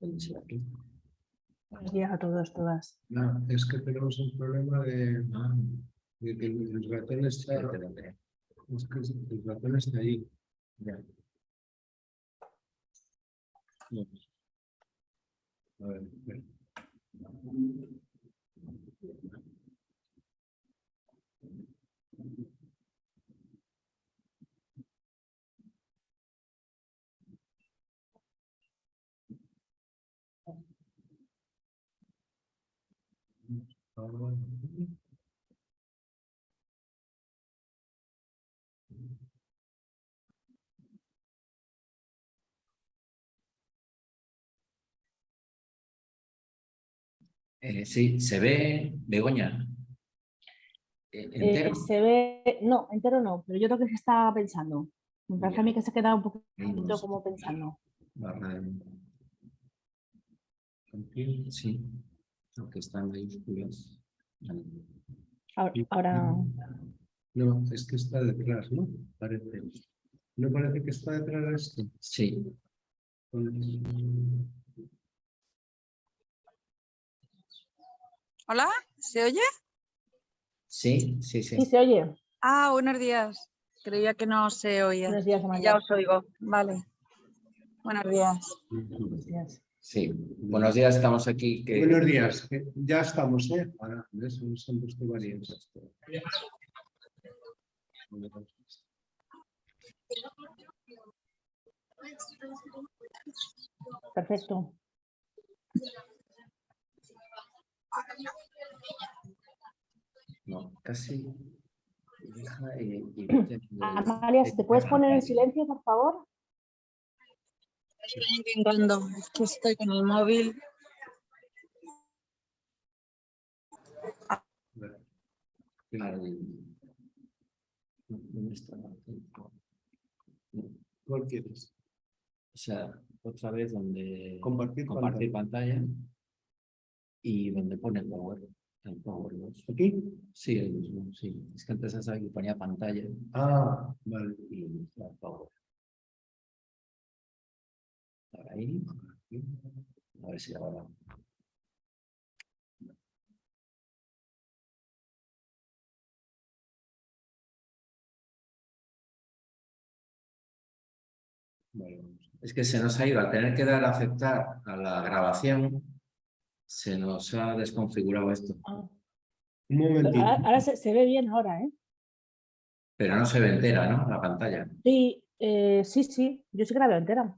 Buenos días a todos, todas. No, es que tenemos un problema de, de que el ratón está, es que el ratón está ahí. ya. A ver, espera. Ahora, Eh, sí, se ve Begoña. Eh, Eh, entero. se ve, no, entero no, pero yo creo que se está pensando. Me parece a mí que se ha quedado un poquito como pensando. barra de- Están mayúsculas. Vale. Ahora, No, es que está detrás, ¿no? Parece. ¿No parece que está detrás de esto? Sí, Hola, ¿se oye? sí, sí, sí. sí se oye. Ah, buenos días. Creía que no se oía. Buenos días, Ya Amaya. os oigo. Vale. Buenos días. Buenos días. Sí, buenos días, estamos aquí. que- Buenos días, ya estamos, ¿eh? Ahora, ¿ves? Nos han puesto varios. Perfecto. No, casi. Deja y- y- Amalia, te puedes poner en silencio, por favor. Estoy intentando. Es que estoy con el móvil. Al- ¿Dónde está? ¿Cuál quieres? O sea, otra vez donde Compartir compartir pantalla y donde pone Power. El Power. ¿Aquí? Sí, el mismo, sí. Es que antes ya sabía que ponía pantalla Ah, vale. y el Power. Ahora ahí. A ver si ahora. vamos. Es que se nos ha ido, al tener que dar a aceptar a la grabación, se nos ha desconfigurado esto. Ah, Un momentito. ahora ahora se, se ve bien ahora, ¿eh? Pero no se ve entera, ¿no? La pantalla. Sí, eh, sí, sí. Yo sí que la veo entera.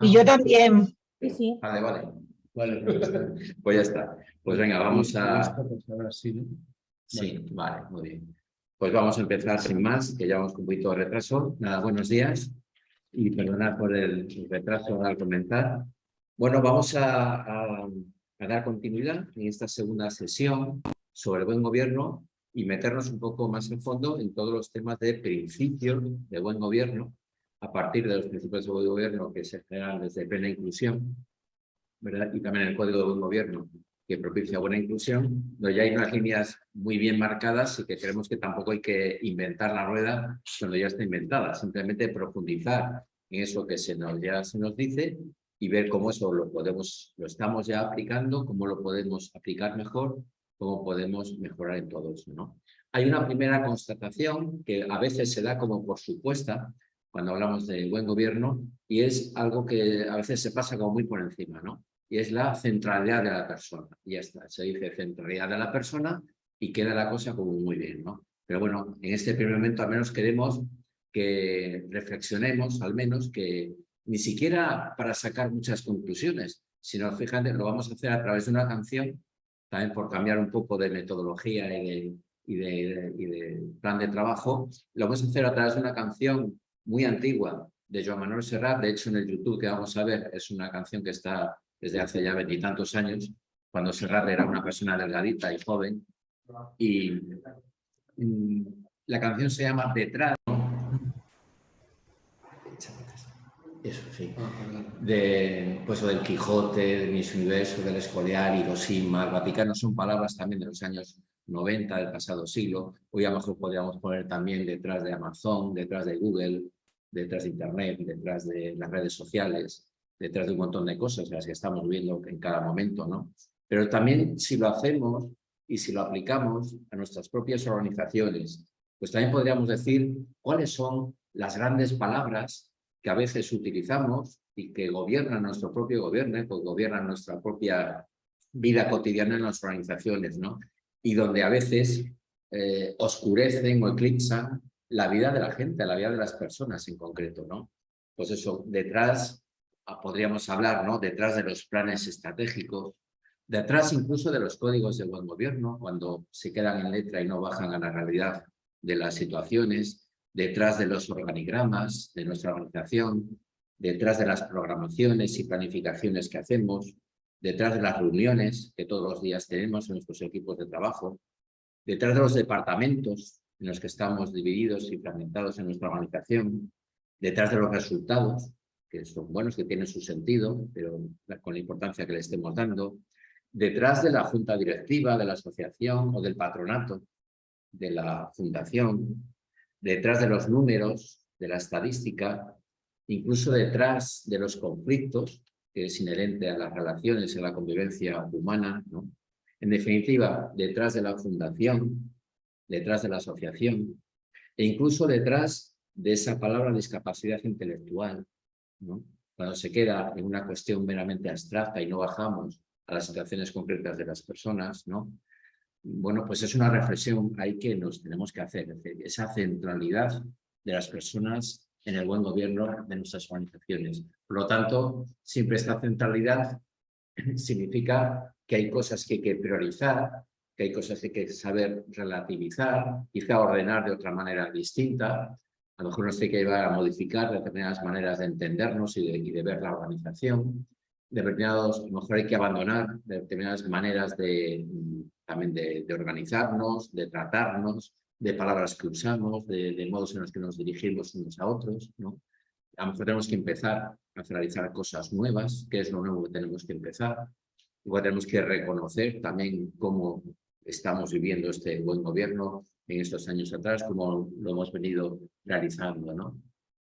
Y yo también. Sí, sí. Vale, vale. Vale, pues ya está. Pues ya está. Pues venga, vamos a... sí, ¿no? Sí, vale, muy bien. Pues vamos a empezar sin más, que llevamos un poquito de retraso. Nada, buenos días y perdonad por el retraso al comenzar. Bueno, vamos a, a- a dar continuidad en esta segunda sesión sobre el buen gobierno y meternos un poco más en fondo en todos los temas de principios de buen gobierno, a partir de los principios de gobierno que se generan desde plena inclusión, ¿verdad? Y también el Código de Buen Gobierno, que propicia buena inclusión, donde ya hay unas líneas muy bien marcadas y que creemos que tampoco hay que inventar la rueda cuando ya está inventada, simplemente profundizar en eso que se nos, ya se nos dice y ver cómo eso lo podemos, lo estamos ya aplicando, cómo lo podemos aplicar mejor, cómo podemos mejorar en todo eso, ¿no? Hay una primera constatación que a veces se da como por supuesta cuando hablamos de buen gobierno y es algo que a veces se pasa como muy por encima, ¿no? y es la centralidad de la persona. Y ya está, se dice centralidad de la persona y queda la cosa como muy bien, ¿no? Pero bueno, en este primer momento al menos queremos que reflexionemos, al menos que ni siquiera para sacar muchas conclusiones, sino fíjate, lo vamos a hacer a través de una canción, también por cambiar un poco de metodología y de, y de, y de plan de trabajo, lo vamos a hacer a través de una canción muy antigua de Joan Manuel Serrat, de hecho en el YouTube que vamos a ver es una canción que está desde hace ya veintitantos años, cuando Serrat era una persona delgadita y joven, y mm, la canción se llama Detrás. Eso, sí. De, pues, o del Quijote, del Miss Universo, del Escorial, Hiroshima, el Vaticano, son palabras también de los años 90 del pasado siglo. Hoy a lo mejor podríamos poner también detrás de Amazon, detrás de Google, detrás de Internet, detrás de las redes sociales, detrás de un montón de cosas, las que estamos viendo en cada momento, ¿no? Pero también si lo hacemos y si lo aplicamos a nuestras propias organizaciones, pues también podríamos decir cuáles son las grandes palabras que a veces utilizamos y que gobiernan nuestro propio gobierno, que gobiernan nuestra propia vida cotidiana en las organizaciones, ¿no? Y donde a veces eh, oscurecen o eclipsan la vida de la gente, la vida de las personas en concreto, ¿no? Pues eso, detrás, ah, podríamos hablar, ¿no? Detrás de los planes estratégicos, detrás incluso de los códigos de buen gobierno, cuando se quedan en letra y no bajan a la realidad de las situaciones, detrás de los organigramas de nuestra organización, detrás de las programaciones y planificaciones que hacemos, detrás de las reuniones que todos los días tenemos en nuestros equipos de trabajo, detrás de los departamentos en los que estamos divididos y fragmentados en nuestra organización, detrás de los resultados, que son buenos, que tienen su sentido, pero con la importancia que le estemos dando, detrás de la junta directiva, de la asociación o del patronato de la fundación, detrás de los números, de la estadística, incluso detrás de los conflictos, que es inherente a las relaciones, a la convivencia humana, ¿no? En definitiva, detrás de la fundación, detrás de la asociación, e incluso detrás de esa palabra discapacidad intelectual, cuando se queda en una cuestión meramente abstracta y no bajamos a las situaciones concretas de las personas, ¿no? Bueno, pues es una reflexión ahí que nos tenemos que hacer, esa centralidad de las personas en el buen gobierno de nuestras organizaciones. Por lo tanto, siempre esta centralidad significa que hay cosas que hay que priorizar, que hay cosas que hay que saber relativizar, quizá ordenar de otra manera distinta, a lo mejor nos tiene que llevar a modificar determinadas maneras de entendernos y de, y de ver la organización, determinados, a lo mejor hay que abandonar determinadas maneras de, también de, de organizarnos, de tratarnos, de palabras que usamos, de, de, modos en los que nos dirigimos unos a otros, ¿no? A lo mejor tenemos que empezar a realizar cosas nuevas, qué es lo nuevo que tenemos que empezar. Igual tenemos que reconocer también cómo estamos viviendo este buen gobierno en estos años atrás, cómo lo hemos venido realizando, ¿no?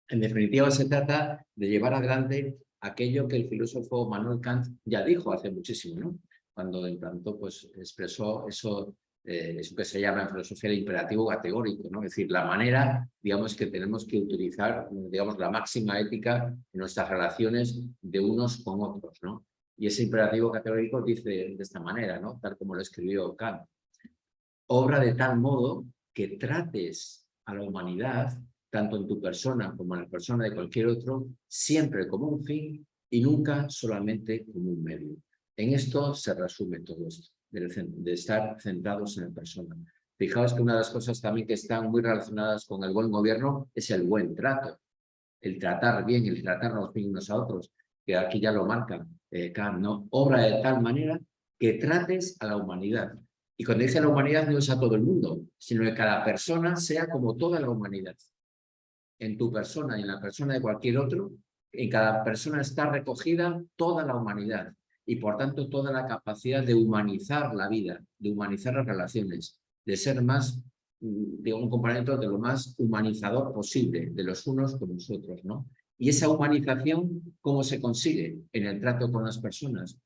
En definitiva, se trata de llevar adelante aquello que el filósofo Manuel Kant ya dijo hace muchísimo, ¿no? Cuando en tanto pues, expresó eso, eh, eso que se llama en filosofía el imperativo categórico, ¿no? Es decir, la manera, digamos, que tenemos que utilizar, digamos, la máxima ética en nuestras relaciones de unos con otros, ¿no? Y ese imperativo categórico dice de esta manera, ¿no? Tal como lo escribió Kant. Obra de tal modo que trates a la humanidad, tanto en tu persona como en la persona de cualquier otro, siempre como un fin y nunca solamente como un medio. En esto se resume todo esto, de estar centrados en la persona. Fijaos que una de las cosas también que están muy relacionadas con el buen gobierno es el buen trato. El tratar bien, el tratarnos bien unos a otros, que aquí ya lo marca eh, Kant, ¿no? Obra de tal manera que trates a la humanidad. Y cuando dice la humanidad no es a todo el mundo, sino que cada persona sea como toda la humanidad. En tu persona y en la persona de cualquier otro, en cada persona está recogida toda la humanidad y por tanto toda la capacidad de humanizar la vida, de humanizar las relaciones, de ser más, mm, de un componente de lo más humanizador posible de los unos con los otros, ¿no? Y esa humanización, ¿cómo se consigue? En el trato con las personas,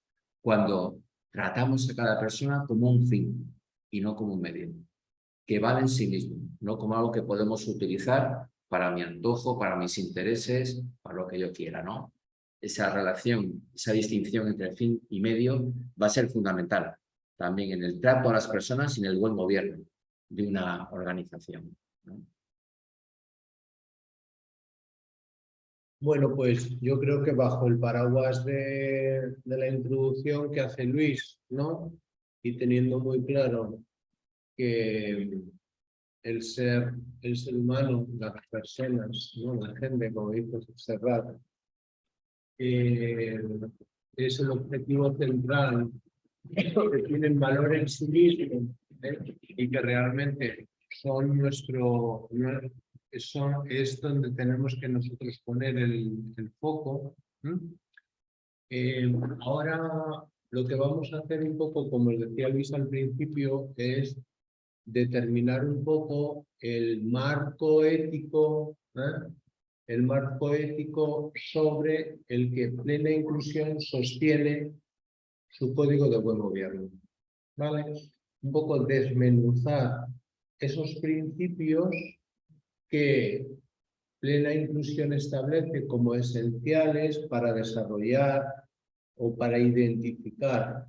cuando tratamos a cada persona como un fin y no como un medio, que vale en sí mismo, no como algo que podemos utilizar para mi antojo, para mis intereses, para lo que yo quiera, ¿no? Esa relación, esa distinción entre fin y medio va a ser fundamental también en el trato a las personas y en el buen gobierno de una organización. Bueno, pues yo creo que bajo el paraguas de, la introducción que hace Luis, ¿no? Y teniendo muy claro que el ser, el ser humano, las personas, ¿no? La gente, como dijo Serrat, eh, es el objetivo central que tienen valor en sí mismo ¿eh? y que realmente son nuestro, eso es donde tenemos que nosotros poner el, foco. Eh, ahora lo que vamos a hacer un poco, como decía Luis al principio, es determinar un poco el marco ético ¿eh? el marco ético sobre el que Plena Inclusión sostiene su código de buen gobierno. ¿Vale? Un poco desmenuzar esos principios que Plena Inclusión establece como esenciales para desarrollar o para identificar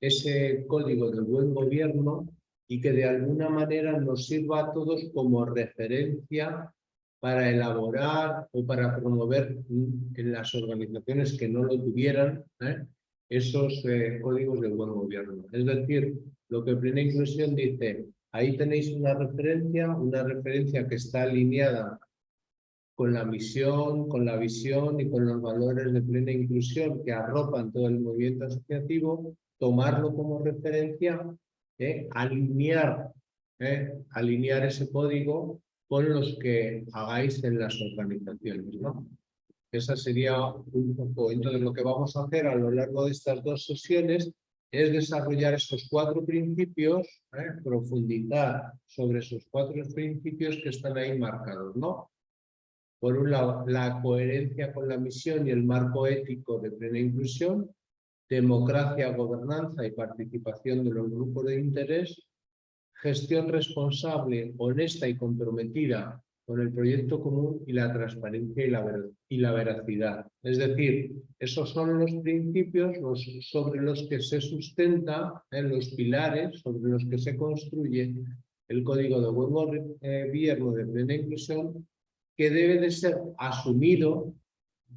ese código de buen gobierno y que de alguna manera nos sirva a todos como referencia para elaborar o para promover en las organizaciones que no lo tuvieran ¿eh? esos eh, códigos de buen gobierno. Es decir, lo que Plena Inclusión dice, ahí tenéis una referencia, una referencia que está alineada con la misión, con la visión y con los valores de plena inclusión que arropan todo el movimiento asociativo, tomarlo como referencia, ¿eh? alinear, ¿eh? alinear ese código con los que hagáis en las organizaciones. ¿no? Esa sería un poco. Entonces, lo que vamos a hacer a lo largo de estas dos sesiones es desarrollar esos cuatro principios, ¿eh? profundizar sobre esos cuatro principios que están ahí marcados. ¿no? Por un lado, la coherencia con la misión y el marco ético de plena inclusión, democracia, gobernanza y participación de los grupos de interés, gestión responsable, honesta y comprometida con el proyecto común y la transparencia y la, y la veracidad. Es decir, esos son los principios sobre los que se sustenta, en los pilares sobre los que se construye el Código de Buen Gobierno de Plena Inclusión que debe de ser asumido,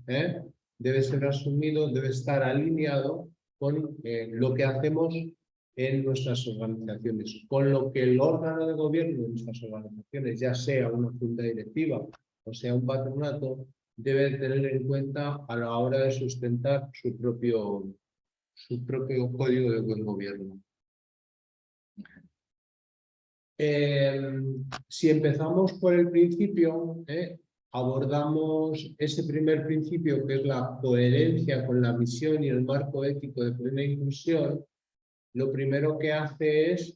¿eh? debe ser asumido, debe estar alineado con eh, lo que hacemos en nuestras organizaciones, con lo que el órgano de gobierno de nuestras organizaciones, ya sea una junta directiva o sea un patronato, debe tener en cuenta a la hora de sustentar su propio, su propio código de buen gobierno. Em, si empezamos por el principio, eh, abordamos ese primer principio que es la coherencia con la misión y el marco ético de plena inclusión, lo primero que hace es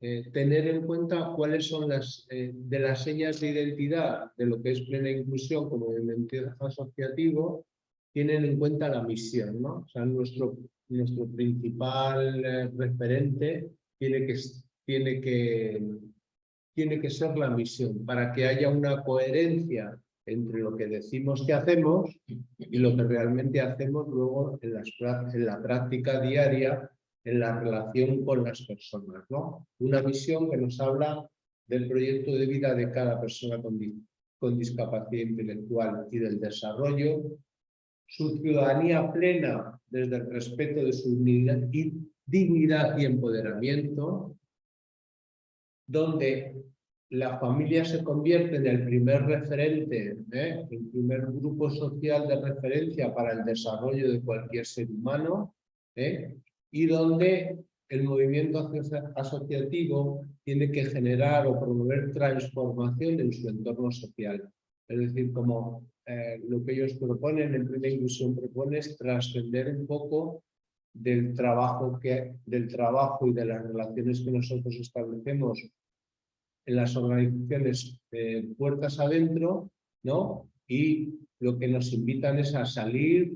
eh, tener en cuenta cuáles son las eh, de las señas de identidad de lo que es plena inclusión como movimiento asociativo, tienen en cuenta la misión, ¿no? O sea, nuestro, nuestro principal referente tiene que tiene que, tiene que ser la misión, para que haya una coherencia entre lo que decimos que hacemos y lo que realmente hacemos luego en la práctica diaria, en la relación con las personas. ¿no? Una visión que nos habla del proyecto de vida de cada persona con, con discapacidad intelectual y del desarrollo, su ciudadanía plena desde el respeto de su dignidad y empoderamiento, donde la familia se convierte en el primer referente, ¿eh? el primer grupo social de referencia para el desarrollo de cualquier ser humano, ¿eh? Y donde el movimiento asociativo tiene que generar o promover transformación en su entorno social. Es decir, como eh, lo que ellos proponen, en primera inclusión propone es trascender un poco del trabajo, que, del trabajo y de las relaciones que nosotros establecemos en las organizaciones eh, puertas adentro, ¿no? Y lo que nos invitan es a salir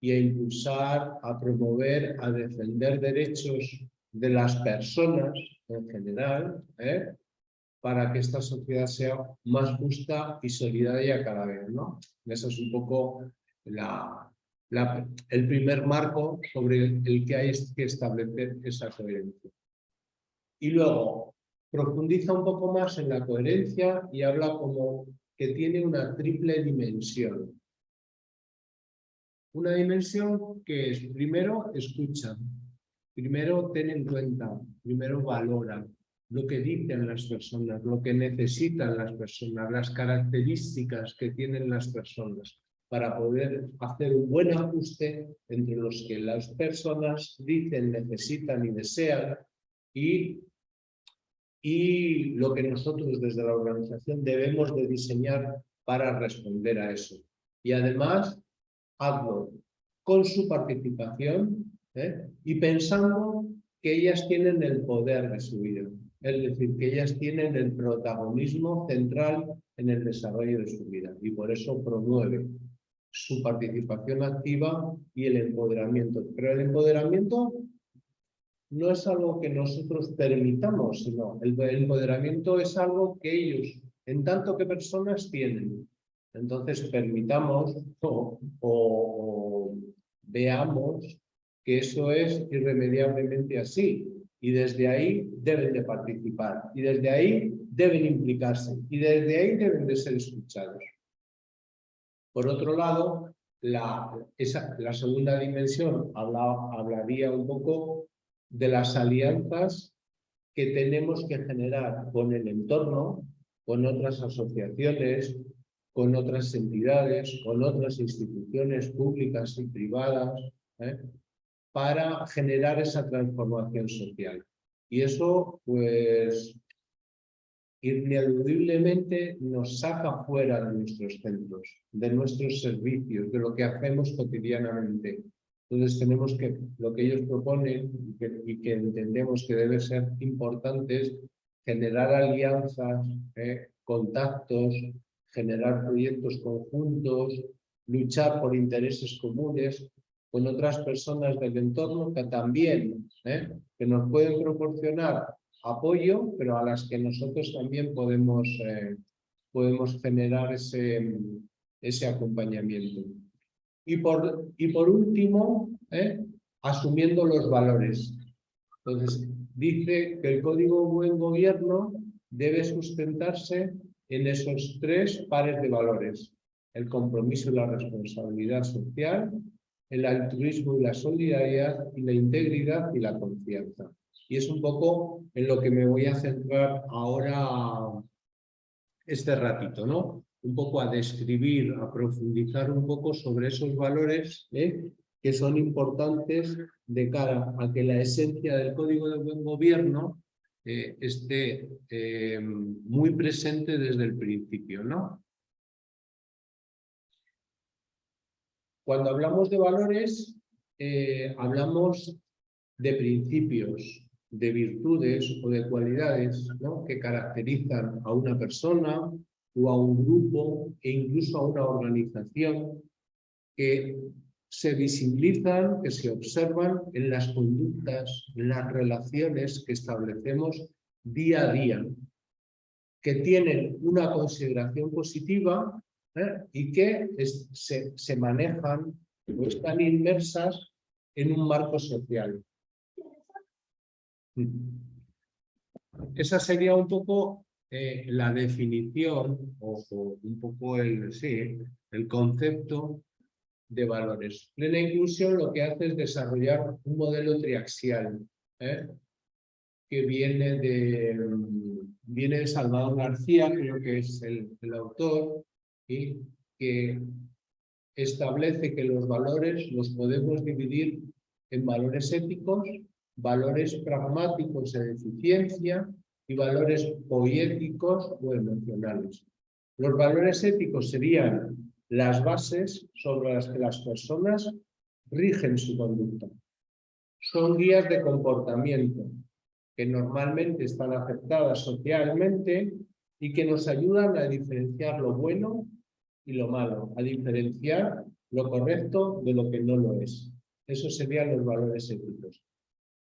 y a impulsar, a promover, a defender derechos de las personas en general, ¿eh? para que esta sociedad sea más justa y solidaria cada vez, ¿no? Eso es un poco el primer marco sobre el que hay que establecer esa coherencia. Y luego, profundiza un poco más en la coherencia y habla como que tiene una triple dimensión. Una dimensión que es, primero, escucha, primero ten en cuenta, primero valora lo que dicen las personas, lo que necesitan las personas, las características que tienen las personas para poder hacer un buen ajuste entre los que las personas dicen, necesitan y desean y y lo que nosotros desde la organización debemos de diseñar para responder a eso. Y además, hazlo con su participación ¿eh? y pensando que ellas tienen el poder de su vida. Es decir, que ellas tienen el protagonismo central en el desarrollo de su vida y por eso promueve su participación activa y el empoderamiento. Pero el empoderamiento no es algo que nosotros permitamos, sino el empoderamiento es algo que ellos, en tanto que personas, tienen. Entonces permitamos o, veamos que eso es irremediablemente así y desde ahí deben de participar y desde ahí deben implicarse y desde ahí deben de ser escuchados. Por otro lado, la, esa, la segunda dimensión habla, hablaría un poco de las alianzas que tenemos que generar con el entorno, con otras asociaciones, con otras entidades, con otras instituciones públicas y privadas, ¿eh? para generar esa transformación social. Y eso, pues, ineludiblemente nos saca fuera de nuestros centros, de nuestros servicios, de lo que hacemos cotidianamente. Entonces tenemos que, lo que ellos proponen y que, entendemos que debe ser importante es generar alianzas, ¿eh? contactos, generar proyectos conjuntos, luchar por intereses comunes con otras personas del entorno que también ¿eh? que nos pueden proporcionar apoyo, pero a las que nosotros también podemos, eh, podemos generar ese, ese acompañamiento. Y por, y por último, ¿eh? asumiendo los valores. Entonces, dice que el Código Buen Gobierno debe sustentarse en esos tres pares de valores. El compromiso y la responsabilidad social, el altruismo y la solidaridad, y la integridad y la confianza. Y es un poco en lo que me voy a centrar ahora este ratito, ¿no? Un poco a describir, a profundizar un poco sobre esos valores ¿eh? que son importantes de cara a que la esencia del Código de Buen Gobierno eh, esté eh, muy presente desde el principio, ¿no? Cuando hablamos de valores, eh, hablamos de principios, de virtudes o de cualidades ¿no? que caracterizan a una persona o a un grupo e incluso a una organización que se visibilizan, que se observan en las conductas, en las relaciones que establecemos día a día, que tienen una consideración positiva ¿eh? y que se, se, manejan o están inmersas en un marco social. Esa sería un poco eh, la definición o, o, un poco el, sí, el concepto de valores. Plena inclusión lo que hace es desarrollar un modelo triaxial ¿eh? que viene de, viene de Salvador García, creo que es el, el autor, y que establece que los valores los podemos dividir en valores éticos, valores pragmáticos en eficiencia y valores poéticos o emocionales. Los valores éticos serían las bases sobre las que las personas rigen su conducta. Son guías de comportamiento que normalmente están aceptadas socialmente y que nos ayudan a diferenciar lo bueno y lo malo, a diferenciar lo correcto de lo que no lo es. Esos serían los valores éticos.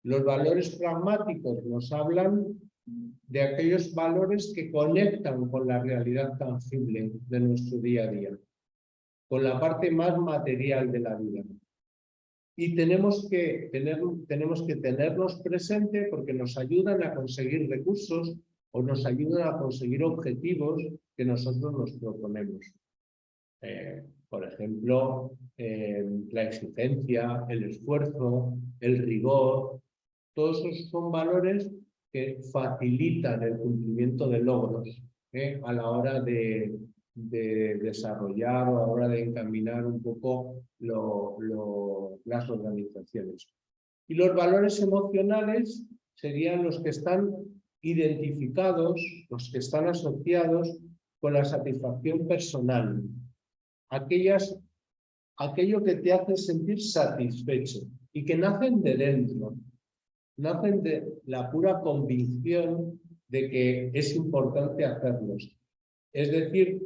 Los valores pragmáticos nos hablan de aquellos valores que conectan con la realidad tangible de nuestro día a día con la parte más material de la vida. Y tenemos que, tener, tenemos que tenerlos presente porque nos ayudan a conseguir recursos o nos ayudan a conseguir objetivos que nosotros nos proponemos. Eh, por ejemplo, eh, la exigencia, el esfuerzo, el rigor, todos esos son valores que facilitan el cumplimiento de logros eh, a la hora de, de desarrollar o a la hora de encaminar un poco lo, las organizaciones. Y los valores emocionales serían los que están identificados, los que están asociados con la satisfacción personal. Aquellas, aquello que te hace sentir satisfecho y que nacen de dentro, nacen de la pura convicción de que es importante hacerlos Es decir,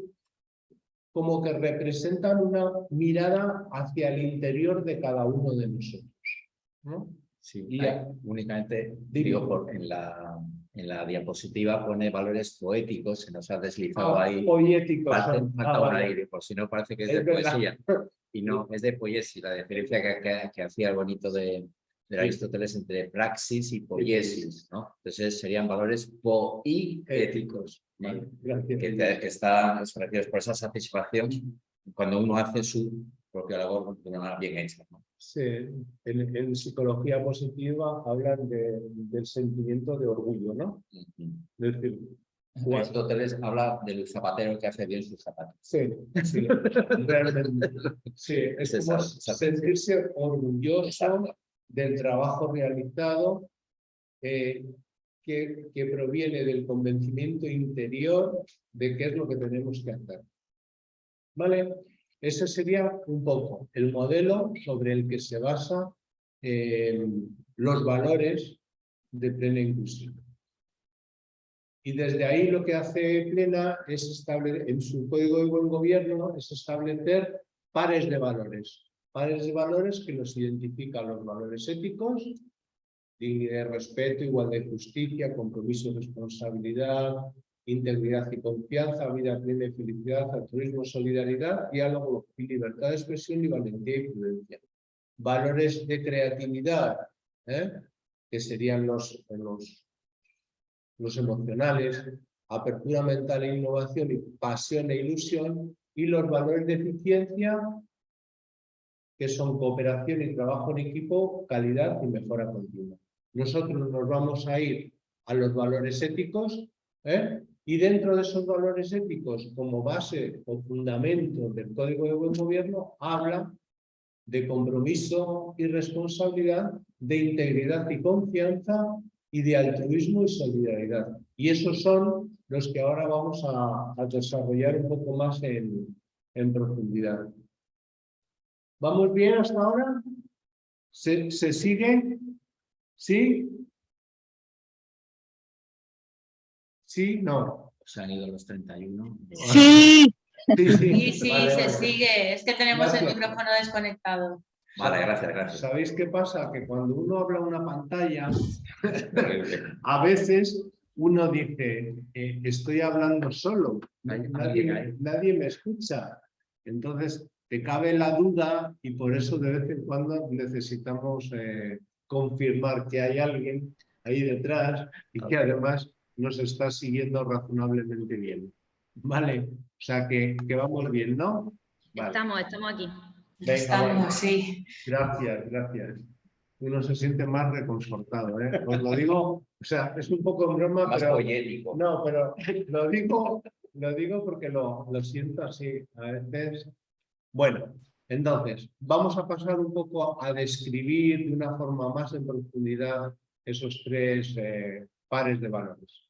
como que representan una mirada hacia el interior de cada uno de nosotros. ¿no? Sí, Y hay- únicamente digo, por, en, la, en la diapositiva pone valores poéticos, se nos ha deslizado Ah, ahí. poéticos Falta, son. falta Ah, un aire, por si no parece que es, Es de verdad. poesía. Y no, es de poiesis, la diferencia que, que- que hacía el bonito de, de Aristóteles entre praxis y poiesis, ¿no? Entonces serían valores poéticos, ¿vale? Gracias. que, te- que están expresivos por esa satisfacción cuando uno hace su propia labor de una manera bien hecha. ¿no? Sí, en, en psicología positiva hablan de- del sentimiento de orgullo, ¿no? Es decir, Aristóteles habla del zapatero que hace bien sus zapatos. Sí, sí, realmente. Sí, es Es como sentirse orgulloso del trabajo realizado eh, que, proviene del convencimiento interior de qué es lo que tenemos que hacer. ¿Vale? Ese sería un poco el modelo sobre el que se basa eh, los valores de plena inclusión. Y desde ahí lo que hace Plena es establecer, en su código de buen gobierno, es establecer pares de valores. Pares de valores que nos identifican los valores éticos, dignidad respeto, igualdad y justicia, compromiso responsabilidad, integridad y confianza, vida plena y felicidad, altruismo, solidaridad, diálogo y libertad de expresión y valentía y prudencia. Valores de creatividad, ¿eh? que serían los, los los emocionales, apertura mental e innovación y pasión e ilusión, y los valores de eficiencia, que son cooperación y trabajo en equipo, calidad y mejora continua. Nosotros nos vamos a ir a los valores éticos, ¿eh? y dentro de esos valores éticos, como base o fundamento del Código de Buen Gobierno, habla de compromiso y responsabilidad, de integridad y confianza, y de altruismo y solidaridad. Y esos son los que ahora vamos a, desarrollar un poco más en profundidad. ¿Vamos bien hasta ahora? ¿Se, se sigue? ¿Sí? ¿Sí? No. Se han ido los 31. Sí, Sí, Sí, sí, Vale, se vale. sigue. Es que tenemos el micrófono desconectado. Vale, gracias, gracias. ¿Sabéis qué pasa? Que cuando uno habla una pantalla, a veces uno dice, eh, estoy hablando solo, nadie, nadie me escucha. Entonces, te cabe la duda y por eso de vez en cuando necesitamos eh, confirmar que hay alguien ahí detrás y que además nos está siguiendo razonablemente bien. Vale, o sea que, que vamos bien, ¿no? Vale. Estamos, estamos aquí. Venga, bueno. Estamos, sí. Gracias, gracias. Uno se siente más reconfortado, ¿eh? Os lo digo, o sea, es un poco en broma, Más pero poético. no, pero lo digo, lo digo porque lo, lo siento así a veces. Bueno, entonces, vamos a pasar un poco a describir de una forma más en profundidad esos tres eh, pares de valores.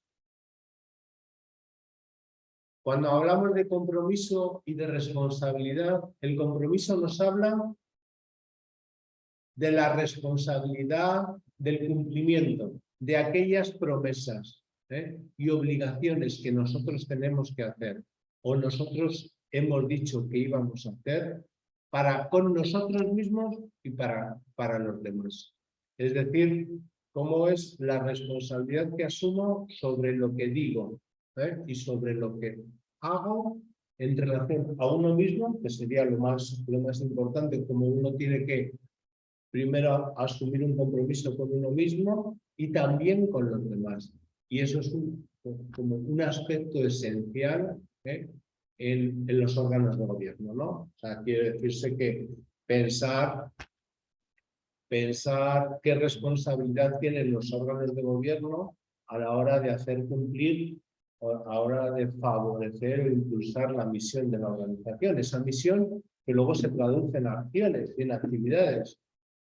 Cuando hablamos de compromiso y de responsabilidad, el compromiso nos habla de la responsabilidad del cumplimiento de aquellas promesas ¿eh? y obligaciones que nosotros tenemos que hacer o nosotros hemos dicho que íbamos a hacer para con nosotros mismos y para, para los demás. Es decir, cómo es la responsabilidad que asumo sobre lo que digo ¿eh? y sobre lo que hago en relación a uno mismo, que sería lo más, lo más importante, como uno tiene que primero asumir un compromiso con uno mismo y también con los demás. Y eso es un, como un aspecto esencial ¿eh? En, los órganos de gobierno, ¿no? O sea, quiere decirse que pensar, pensar qué responsabilidad tienen los órganos de gobierno a la hora de hacer cumplir, a la hora de favorecer o impulsar la misión de la organización. Esa misión que luego se traduce en acciones y en actividades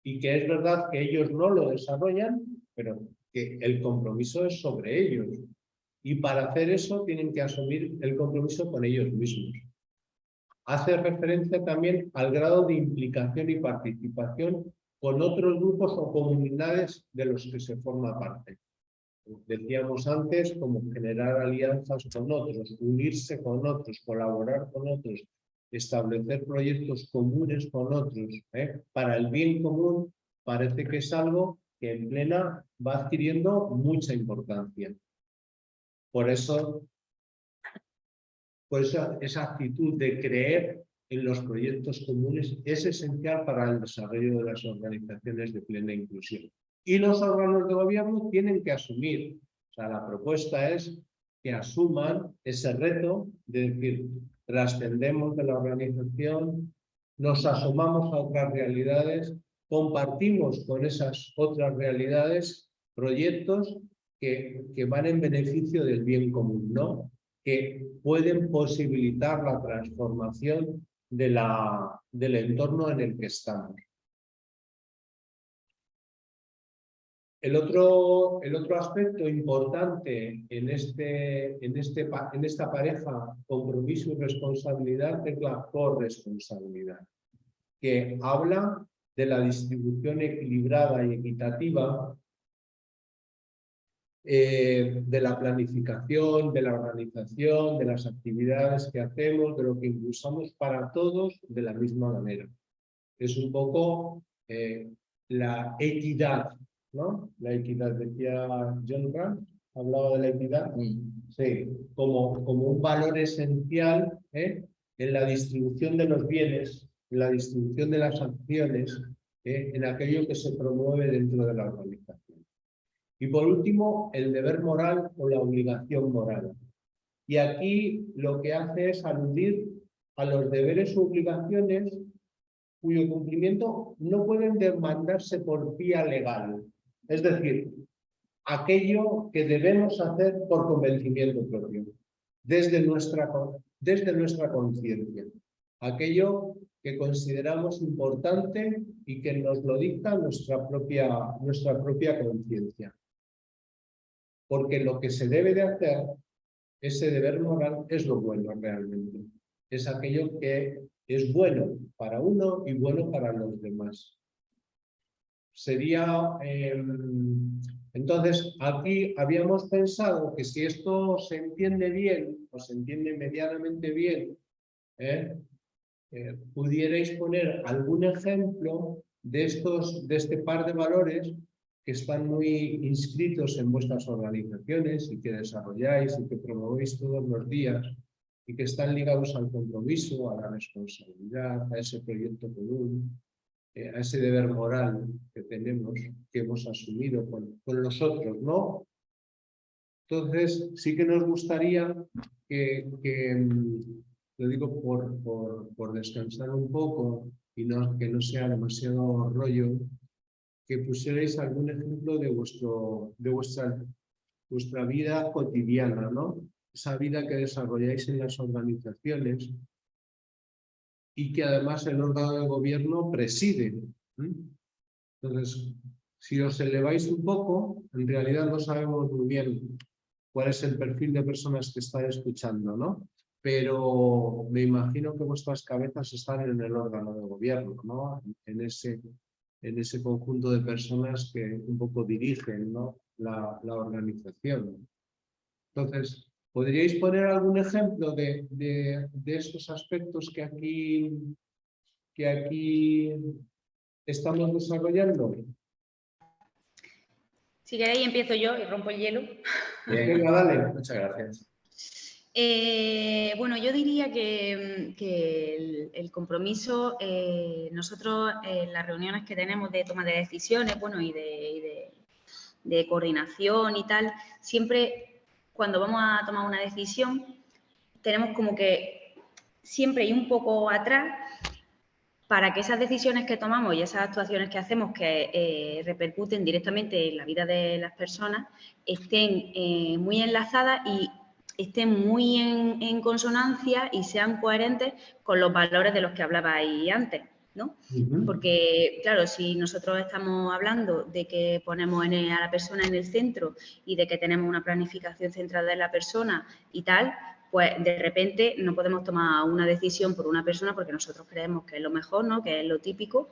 y que es verdad que ellos no lo desarrollan, pero que el compromiso es sobre ellos. Y para hacer eso tienen que asumir el compromiso con ellos mismos. Hace referencia también al grado de implicación y participación con otros grupos o comunidades de los que se forma parte. decíamos antes, como generar alianzas con otros, unirse con otros, colaborar con otros, establecer proyectos comunes con otros, ¿eh? para el bien común, parece que es algo que en plena va adquiriendo mucha importancia. Por eso, por eso esa actitud de creer en los proyectos comunes es esencial para el desarrollo de las organizaciones de plena inclusión. Y los órganos de gobierno tienen que asumir, o sea, la propuesta es que asuman ese reto de decir, trascendemos de la organización, nos asomamos a otras realidades, compartimos con esas otras realidades proyectos que, van en beneficio del bien común, ¿no? que pueden posibilitar la transformación de la, del entorno en el que estamos. El otro, el otro aspecto importante en, este, en, este, en esta pareja compromiso y responsabilidad es la corresponsabilidad, que habla de la distribución equilibrada y equitativa eh, de la planificación, de la organización, de las actividades que hacemos, de lo que impulsamos para todos de la misma manera. Es un poco eh, la equidad, ¿no? La equidad, decía John Grant, hablaba de la equidad, sí, como, como un valor esencial ¿eh? en la distribución de los bienes, en la distribución de las acciones, en aquello que se promueve dentro de la organización. Y por último, el deber moral o la obligación moral. Y aquí lo que hace es aludir a los deberes o obligaciones cuyo cumplimiento no pueden demandarse por vía legal. Es decir, aquello que debemos hacer por convencimiento propio, desde nuestra, desde nuestra conciencia. Aquello que consideramos importante y que nos lo dicta nuestra propia, nuestra propia conciencia porque lo que se debe de hacer, ese deber moral, es lo bueno realmente. Es aquello que es bueno para uno y bueno para los demás. Sería... Em, entonces, aquí habíamos pensado que si esto se entiende bien, o se entiende medianamente bien, ¿eh? Eh, pudierais poner algún ejemplo de, estos, de este par de valores que están muy inscritos en vuestras organizaciones y que desarrolláis y que promovéis todos los días y que están ligados al compromiso, a la responsabilidad, a ese proyecto común, eh, a ese deber moral que tenemos, que hemos asumido con, con los otros, ¿no? Entonces, sí que nos gustaría que, mm, lo digo por, por, descansar un poco y que no sea demasiado rollo, que pusierais algún ejemplo de, vuestro, de vuestra, vuestra vida cotidiana, ¿no? Esa vida que desarrolláis en las organizaciones y que además el órgano de gobierno preside. Entonces, si os eleváis un poco, en realidad no sabemos muy bien cuál es el perfil de personas que están escuchando, ¿no? Pero me imagino que vuestras cabezas están en el órgano de gobierno, ¿no? En ese en ese conjunto de personas que un poco dirigen ¿no? la, la, organización. Entonces, ¿podríais poner algún ejemplo de, de, de, estos aspectos que aquí, que aquí estamos desarrollando? Si queréis empiezo yo y rompo el hielo. Venga, dale. Muchas gracias. Eh, bueno, yo diría que, el, compromiso, eh, nosotros en las reuniones que tenemos de toma de decisiones, bueno, y de, coordinación y tal, siempre cuando vamos a tomar una decisión, tenemos como que siempre ir un poco atrás para que esas decisiones que tomamos y esas actuaciones que hacemos que eh, repercuten directamente en la vida de las personas estén muy enlazadas y estén muy en, consonancia y sean coherentes con los valores de los que hablabais antes. ¿no? Porque, claro, si nosotros estamos hablando de que ponemos a la persona en el centro y de que tenemos una planificación centrada en la persona y tal, pues de repente no podemos tomar una decisión por una persona porque nosotros creemos que es lo mejor, ¿no? que es lo típico,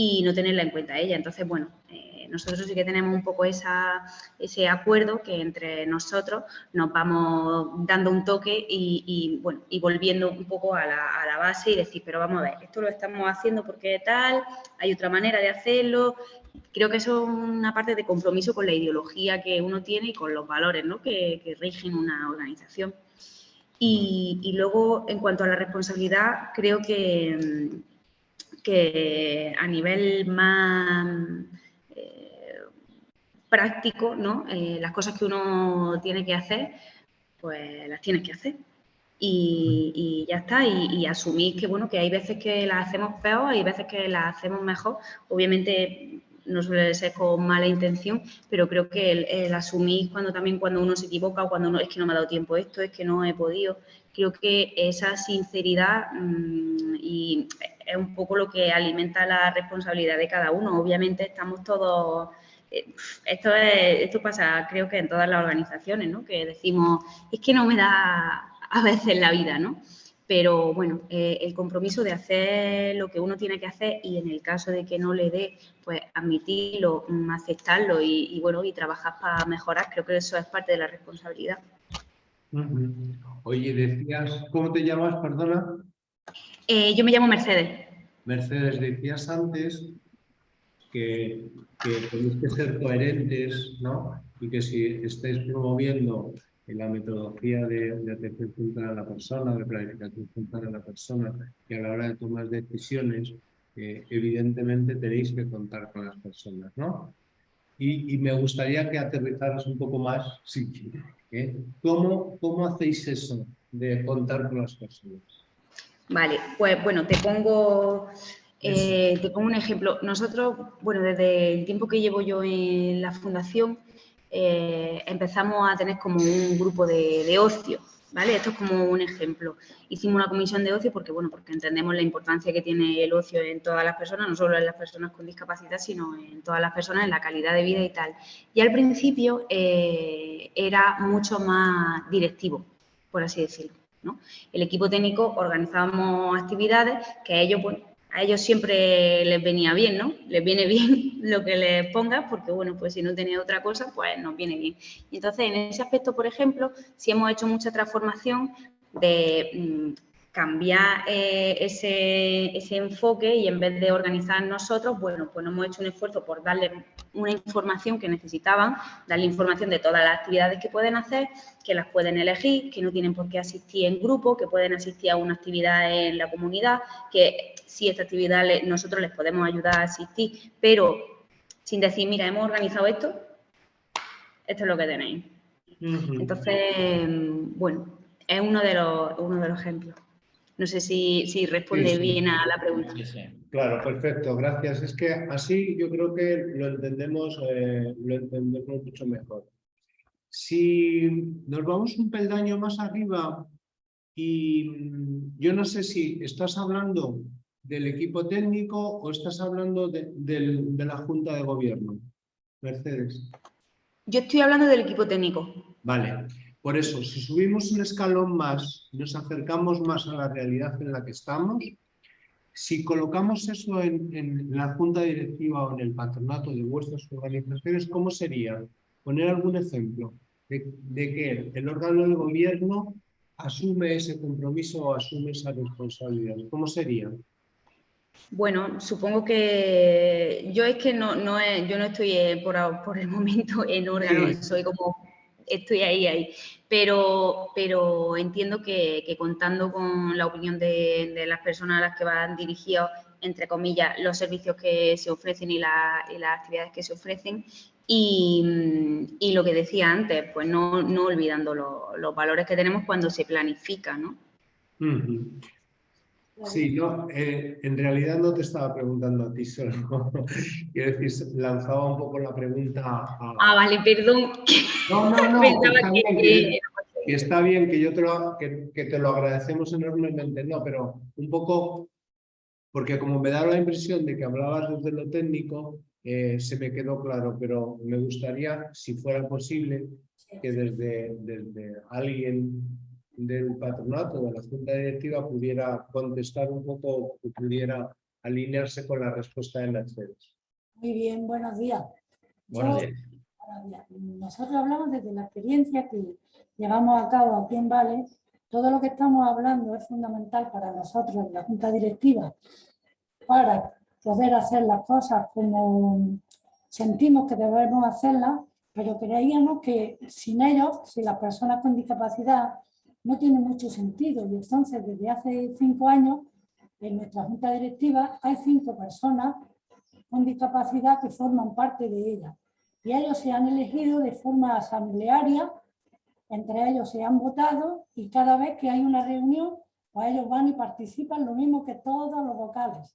y no tenerla en cuenta ella. Entonces, bueno, eh, nosotros sí que tenemos un poco esa, ese acuerdo que entre nosotros nos vamos dando un toque y, y, bueno, y volviendo un poco a la, a la base y decir, pero vamos a ver, esto lo estamos haciendo porque tal, hay otra manera de hacerlo, creo que eso es una parte de compromiso con la ideología que uno tiene y con los valores ¿no? que, que rigen una organización. Y, y, luego, en cuanto a la responsabilidad, creo que, que a nivel más eh, práctico, ¿no? Eh, las cosas que uno tiene que hacer, pues las tienes que hacer. Y, ya está, y, asumir que, bueno, que hay veces que las hacemos peor, hay veces que las hacemos mejor. Obviamente no suele ser con mala intención, pero creo que el, asumir cuando también cuando uno se equivoca o cuando uno es que no me ha dado tiempo esto, es que no he podido, creo que esa sinceridad mmm, y es un poco lo que alimenta la responsabilidad de cada uno. Obviamente estamos todos, eh, esto, es, esto pasa creo que en todas las organizaciones, ¿no? que decimos, es que no me da a veces la vida, ¿no? pero bueno, eh, el compromiso de hacer lo que uno tiene que hacer y en el caso de que no le dé, pues admitirlo, mm, aceptarlo y, y bueno, y trabajar para mejorar, creo que eso es parte de la responsabilidad. Oye, decías, ¿cómo te llamas, perdona? Eh, yo me llamo Mercedes. Mercedes, decías antes que, que tenéis que ser coherentes, ¿no? Y que si estáis promoviendo en la metodología de, atención central a la persona, de planificación central a la persona, y a la hora de tomar decisiones, eh, evidentemente tenéis que contar con las personas, ¿no? Y, y me gustaría que aterrizaras un poco más, sí, ¿eh? ¿Cómo, ¿Cómo hacéis eso de contar con las personas? Vale, pues bueno, te pongo, eh, te pongo un ejemplo. Nosotros, bueno, desde el tiempo que llevo yo en la fundación, eh, empezamos a tener como un grupo de, de, ocio, ¿vale? Esto es como un ejemplo. Hicimos una comisión de ocio porque, bueno, porque entendemos la importancia que tiene el ocio en todas las personas, no solo en las personas con discapacidad, sino en todas las personas, en la calidad de vida y tal. Y al principio eh, era mucho más directivo, por así decirlo. El equipo técnico organizábamos actividades que a ellos, bueno, a ellos siempre les venía bien, ¿no? Les viene bien lo que les pongas porque, bueno, pues si no tenía otra cosa, pues nos viene bien. Y entonces, en ese aspecto, por ejemplo, sí hemos hecho mucha transformación de mmm, cambiar eh, ese, ese, enfoque y en vez de organizar nosotros, bueno, pues hemos hecho un esfuerzo por darle una información que necesitaban, darle información de todas las actividades que pueden hacer, que las pueden elegir, que no tienen por qué asistir en grupo, que pueden asistir a una actividad en la comunidad, que si esta actividad le, nosotros les podemos ayudar a asistir, pero sin decir, mira, hemos organizado esto, esto es lo que tenéis. Entonces, bueno, es uno de los, uno de los ejemplos. No sé si, si responde sí, sí. bien a la pregunta. Claro, perfecto, gracias. Es que así yo creo que lo entendemos, eh, lo entendemos mucho mejor. Si nos vamos un peldaño más arriba y yo no sé si estás hablando del equipo técnico o estás hablando de, de, de la Junta de Gobierno, Mercedes. Yo estoy hablando del equipo técnico. Vale, por eso, si subimos un escalón más, nos acercamos más a la realidad en la que estamos, si colocamos eso en, en, la junta directiva o en el patronato de vuestras organizaciones, ¿cómo sería? Poner algún ejemplo de, de que el órgano de gobierno asume ese compromiso o asume esa responsabilidad. ¿Cómo sería? Bueno, supongo que yo es que no, yo no estoy eh, por, por, el momento en órgano, sí. soy como estoy ahí, ahí. Pero, pero entiendo que, contando con la opinión de, las personas a las que van dirigidos, entre comillas, los servicios que se ofrecen y, la, y las actividades que se ofrecen, y, lo que decía antes, pues no, no olvidando lo, los valores que tenemos cuando se planifica, ¿no? Sí, no, eh, en realidad no te estaba preguntando a ti solo. Quiero decir, lanzaba un poco la pregunta a... Ah, vale, perdón. No, no, no. está, que... Bien que, que está bien que yo te lo, que, que te lo agradecemos enormemente, no, pero un poco, porque como me da la impresión de que hablabas desde lo técnico, eh, se me quedó claro, pero me gustaría, si fuera posible, que desde, desde alguien del patronato, de la junta directiva, pudiera contestar un poco, pudiera alinearse con la respuesta de Mercedes. Muy bien, buenos días. Buenos días. Nosotros hablamos desde la experiencia que llevamos a cabo aquí en Vale. Todo lo que estamos hablando es fundamental para nosotros en la Junta Directiva para poder hacer las cosas como sentimos que debemos hacerlas, pero creíamos que sin ellos, sin las personas con discapacidad, no tiene mucho sentido. Y entonces, desde hace cinco años, en nuestra Junta Directiva hay cinco personas con discapacidad que forman parte de ella. Y ellos se han elegido de forma asamblearia, entre ellos se han votado y cada vez que hay una reunión, pues ellos van y participan lo mismo que todos los vocales.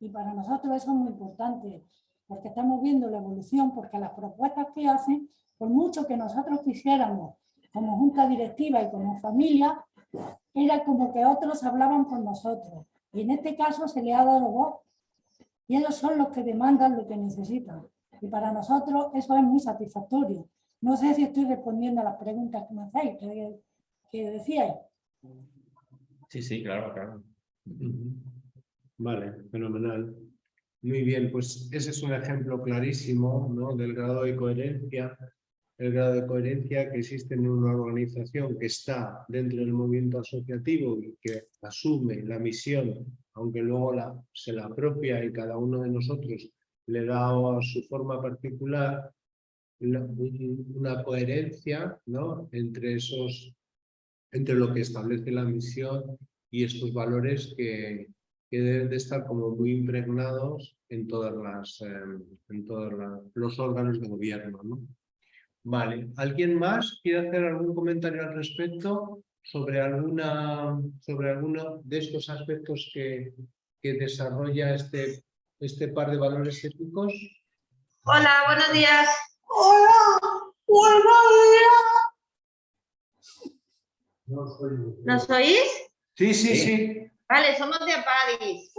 Y para nosotros eso es muy importante, porque estamos viendo la evolución, porque las propuestas que hacen, por mucho que nosotros quisiéramos como junta directiva y como familia, era como que otros hablaban por nosotros. Y en este caso se le ha dado voz y ellos son los que demandan lo que necesitan. Y para nosotros eso es muy satisfactorio. No sé si estoy respondiendo a las preguntas que me hacéis, que, que decíais. Sí, sí, claro, claro. Vale, fenomenal. Muy bien, pues ese es un ejemplo clarísimo ¿no? del grado de coherencia, el grado de coherencia que existe en una organización que está dentro del movimiento asociativo y que asume la misión, aunque luego la, se la apropia y cada uno de nosotros le da su forma particular la- un- una coherencia ¿no? entre esos entre lo que establece la misión y estos valores que, que deben de estar como muy impregnados en eh, todos la- los órganos de gobierno. ¿no? Vale, ¿alguien más quiere hacer algún comentario al respecto sobre alguna sobre alguno de estos aspectos que, que desarrolla este, este par de valores éticos? Hola, buenos días. Hola, buenos días. ¿Nos oís? Sí, sí, Sí. sí. Vale, somos de Apadis.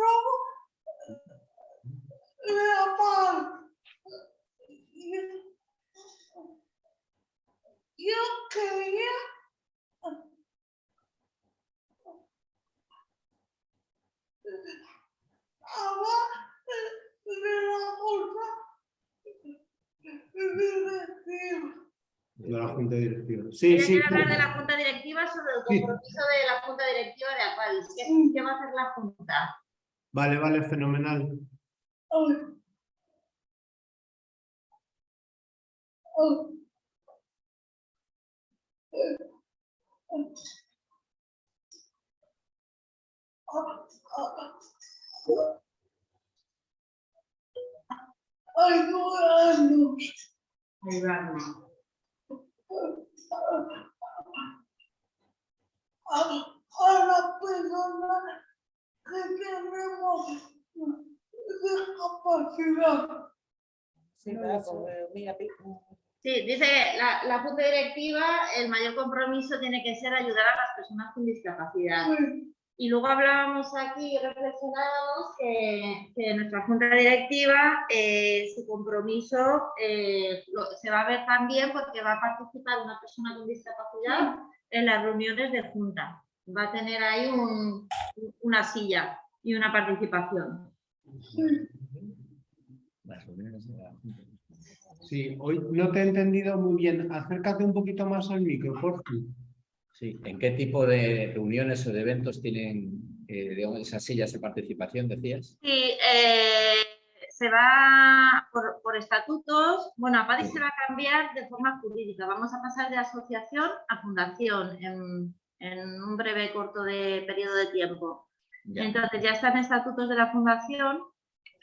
Yo quería hablar de la cosa De la Junta Directiva. Sí, sí. hablar de la Junta Directiva sobre el Sí. compromiso de la Junta Directiva de Apadis. ¿Qué, qué va a hacer la Junta? Vale, vale, fenomenal. Ayudarnos. a, a la persona que tenemos discapacidad. Sí, dice que la, la Junta Directiva, el mayor compromiso tiene que ser ayudar a las personas con discapacidad. Y luego hablábamos aquí y reflexionábamos que, que nuestra Junta Directiva, eh, su compromiso eh, lo- se va a ver también porque va a participar una persona con discapacidad en las reuniones de Junta. Va a tener ahí un- una silla y una participación. Las reuniones de la Junta. Sí, hoy no te he entendido muy bien. Acércate un poquito más al micro, por favor. Sí, ¿en qué tipo de reuniones o de eventos tienen eh, digamos, esas sillas de participación, decías? Sí, eh, se va por, por estatutos, bueno, APADI se va a cambiar de forma jurídica, vamos a pasar de asociación a fundación en, en un breve corto de periodo de tiempo. Ya. Entonces ya están estatutos de la fundación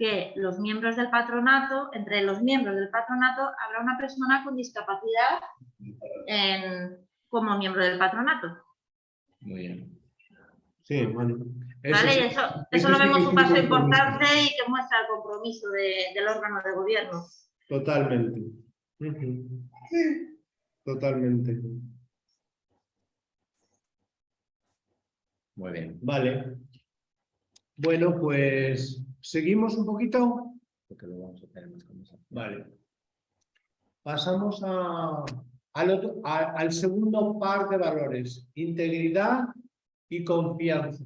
que los miembros del patronato, entre los miembros del patronato habrá una persona con discapacidad en- como miembro del patronato. Muy bien. Sí, bueno. eso ¿vale? sí. Y eso, eso eso lo vemos un paso importante y que muestra el compromiso de- del órgano de gobierno. Totalmente. Ujú. Totalmente. Muy bien. Vale. Bueno, pues seguimos un poquito. Porque lo vamos a tener más conversación. Vale. Pasamos a, al, otro- a- al segundo par de valores, integridad y confianza.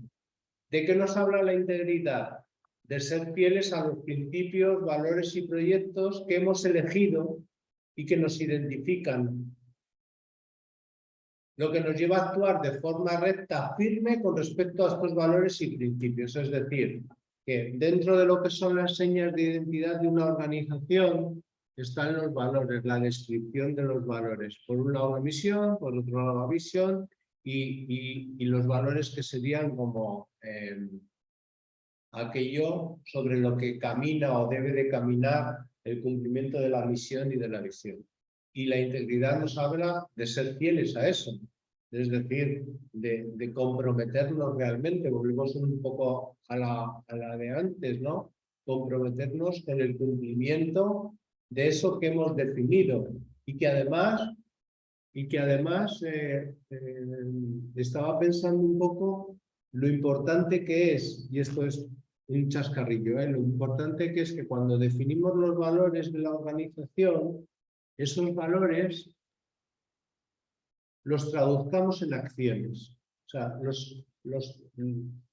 ¿De qué nos habla la integridad? de ser fieles a los principios, valores y proyectos que hemos elegido y que nos identifican. Lo que nos lleva a actuar de forma recta, firme con respecto a estos valores y principios. Es decir, que dentro de lo que son las señas de identidad de una organización están los valores, la descripción de los valores. Por un lado la misión, por otro lado la visión y, y, los valores que serían como eh, aquello sobre lo que camina o debe de caminar el cumplimiento de la misión y de la visión. Y la integridad nos habla de ser fieles a eso, es decir, de, comprometernos realmente, volvemos un poco a la, a la de antes, ¿no? Comprometernos en el cumplimiento de eso que hemos definido y que además, y que además eh, eh, estaba pensando un poco lo importante que es, y esto es un chascarrillo, ¿eh? lo importante que es que cuando definimos los valores de la organización, esos valores los traduzcamos en acciones. O sea, los, los,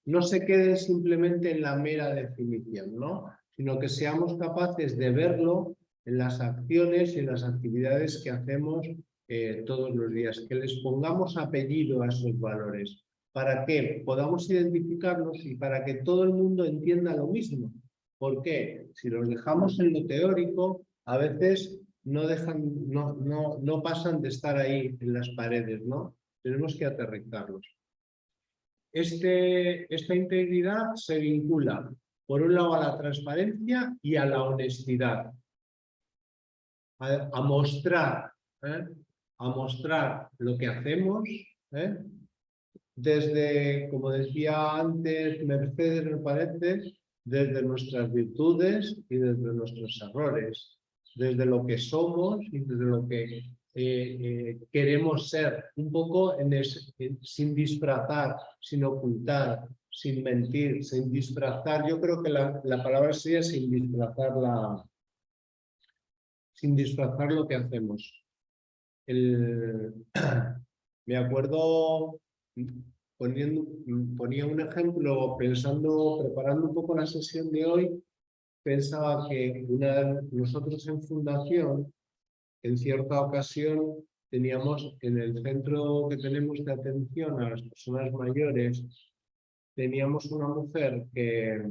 no se queden simplemente en la mera definición, ¿no? sino que seamos capaces de verlo en las acciones y en las actividades que hacemos eh, todos los días, que les pongamos apellido a esos valores, para que podamos identificarlos y para que todo el mundo entienda lo mismo. ¿Por qué? Si los dejamos en lo teórico, a veces no, dejan, no, no, no pasan de estar ahí en las paredes, ¿no? Tenemos que aterrizarlos. Este, esta integridad se vincula, por un lado, a la transparencia y a la honestidad a, mostrar, ¿eh? a mostrar lo que hacemos, ¿eh? desde, como decía antes Mercedes, me parece, desde nuestras virtudes y desde nuestros errores, desde lo que somos y desde lo que eh, queremos ser, un poco en sin disfrazar, sin ocultar, sin mentir, sin disfrazar. Yo creo que la, la palabra sería sin disfrazar la, sin disfrazar lo que hacemos. me acuerdo poniendo, ponía un ejemplo pensando, preparando un poco la sesión de hoy, pensaba que nosotros en fundación, en cierta ocasión, teníamos en el centro que tenemos de atención a las personas mayores, teníamos una mujer que,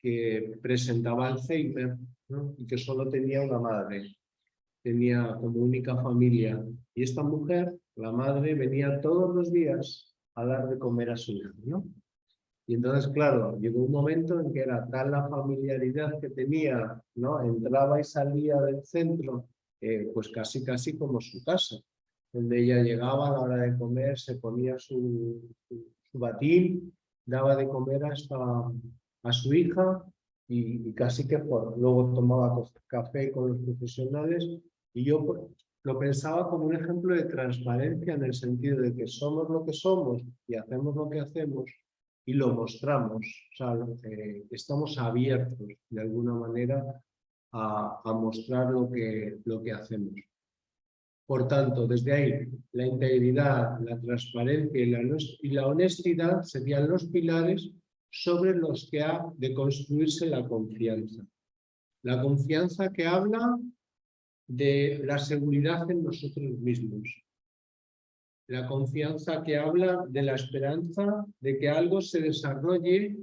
que presentaba Alzheimer y que solo tenía una madre, tenía como única familia. Y esta mujer, la madre, venía todos los días a dar de comer a su hija. ¿no? Y entonces, claro, llegó un momento en que era tal la familiaridad que tenía, ¿no? entraba y salía del centro, eh, pues casi casi como su casa, donde ella llegaba a la hora de comer, se ponía su, su, batín, daba de comer hasta a su hija y, casi que por, luego tomaba café con los profesionales y yo pues, lo pensaba como un ejemplo de transparencia en el sentido de que somos lo que somos y hacemos lo que hacemos y lo mostramos, estamos abiertos de alguna manera a, a, mostrar lo que, lo que hacemos. Por tanto, desde ahí, la integridad, la transparencia y la, y la honestidad serían los pilares sobre los que ha de construirse la confianza. La confianza que habla de la seguridad en nosotros mismos. La confianza que habla de la esperanza de que algo se desarrolle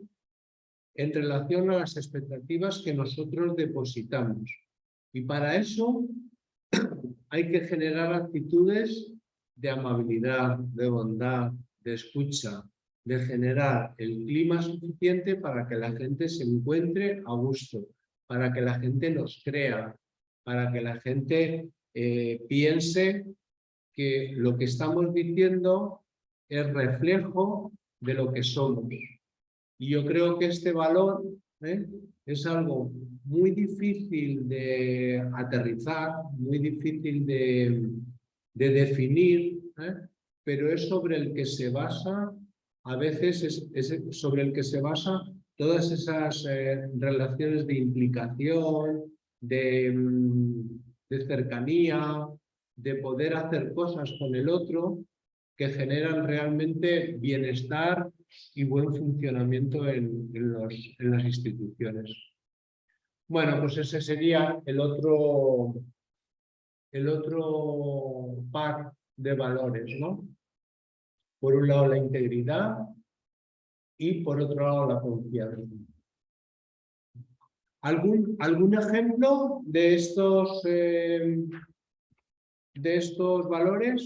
en relación a las expectativas que nosotros depositamos. Y para eso hay que generar actitudes de amabilidad, de bondad, de escucha, de generar el clima suficiente para que la gente se encuentre a gusto, para que la gente nos crea, para que la gente eh, piense que lo que estamos diciendo es reflejo de lo que somos. Y yo creo que este valor ¿eh? es algo muy difícil de aterrizar, muy difícil de, de definir, ¿eh? pero es sobre el que se basa a veces es, sobre el que se basa todas esas eh, relaciones de implicación, de, mm, de, cercanía, de poder hacer cosas con el otro que generan realmente bienestar y buen funcionamiento en, en los, las instituciones. Bueno, pues ese sería el otro, el otro par de valores, ¿no? Por un lado la integridad y por otro lado la confianza. ¿Algún, algún ejemplo de estos, eh, de estos valores?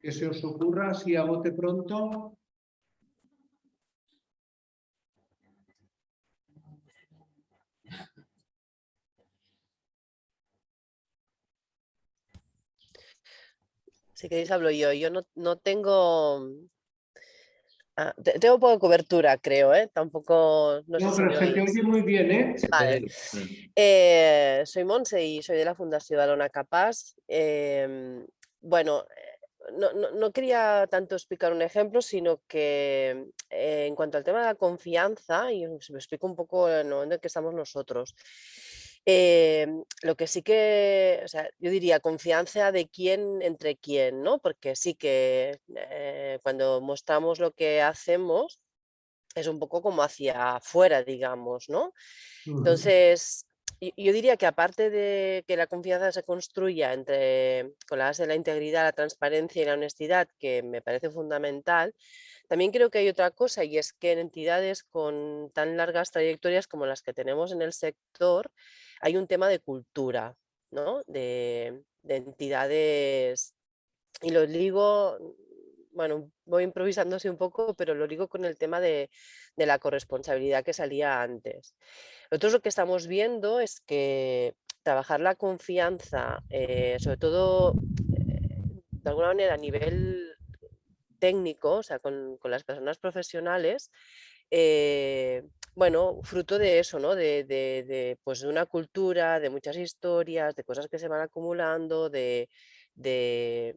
Que se os ocurra así a bote pronto. Si queréis hablo yo. Yo no, no tengo... ah, te- tengo poca cobertura, creo, ¿eh? Tampoco... No, si pero me se te oye muy bien, ¿eh? Vale. Eh, soy Monse y soy de la Fundación Alona Capaz. Em, bueno, eh, no, no- no quería tanto explicar un ejemplo, sino que eh, en cuanto al tema de la confianza, y os me explico un poco en el momento en que estamos nosotros. Em, lo que sí que, o sea, yo diría confianza de quién entre quién, ¿no? Porque sí que eh, cuando mostramos lo que hacemos es un poco como hacia afuera, digamos, ¿no? Entonces, yo, yo diría que aparte de que la confianza se construya entre, con la base de la integridad, la transparencia y la honestidad, que me parece fundamental, también creo que hay otra cosa y es que en entidades con tan largas trayectorias como las que tenemos en el sector, hay un tema de cultura, ¿no? De, de entidades, y lo digo, bueno, voy improvisando así un poco, pero lo digo con el tema de, la corresponsabilidad que salía antes. Nosotros lo que estamos viendo es que trabajar la confianza, eh, sobre todo eh, de alguna manera a nivel técnico, o sea, con, con las personas profesionales, eh, bueno, fruto de eso, ¿no? De, de- de, pues, de una cultura, de muchas historias, de cosas que se van acumulando, de, de,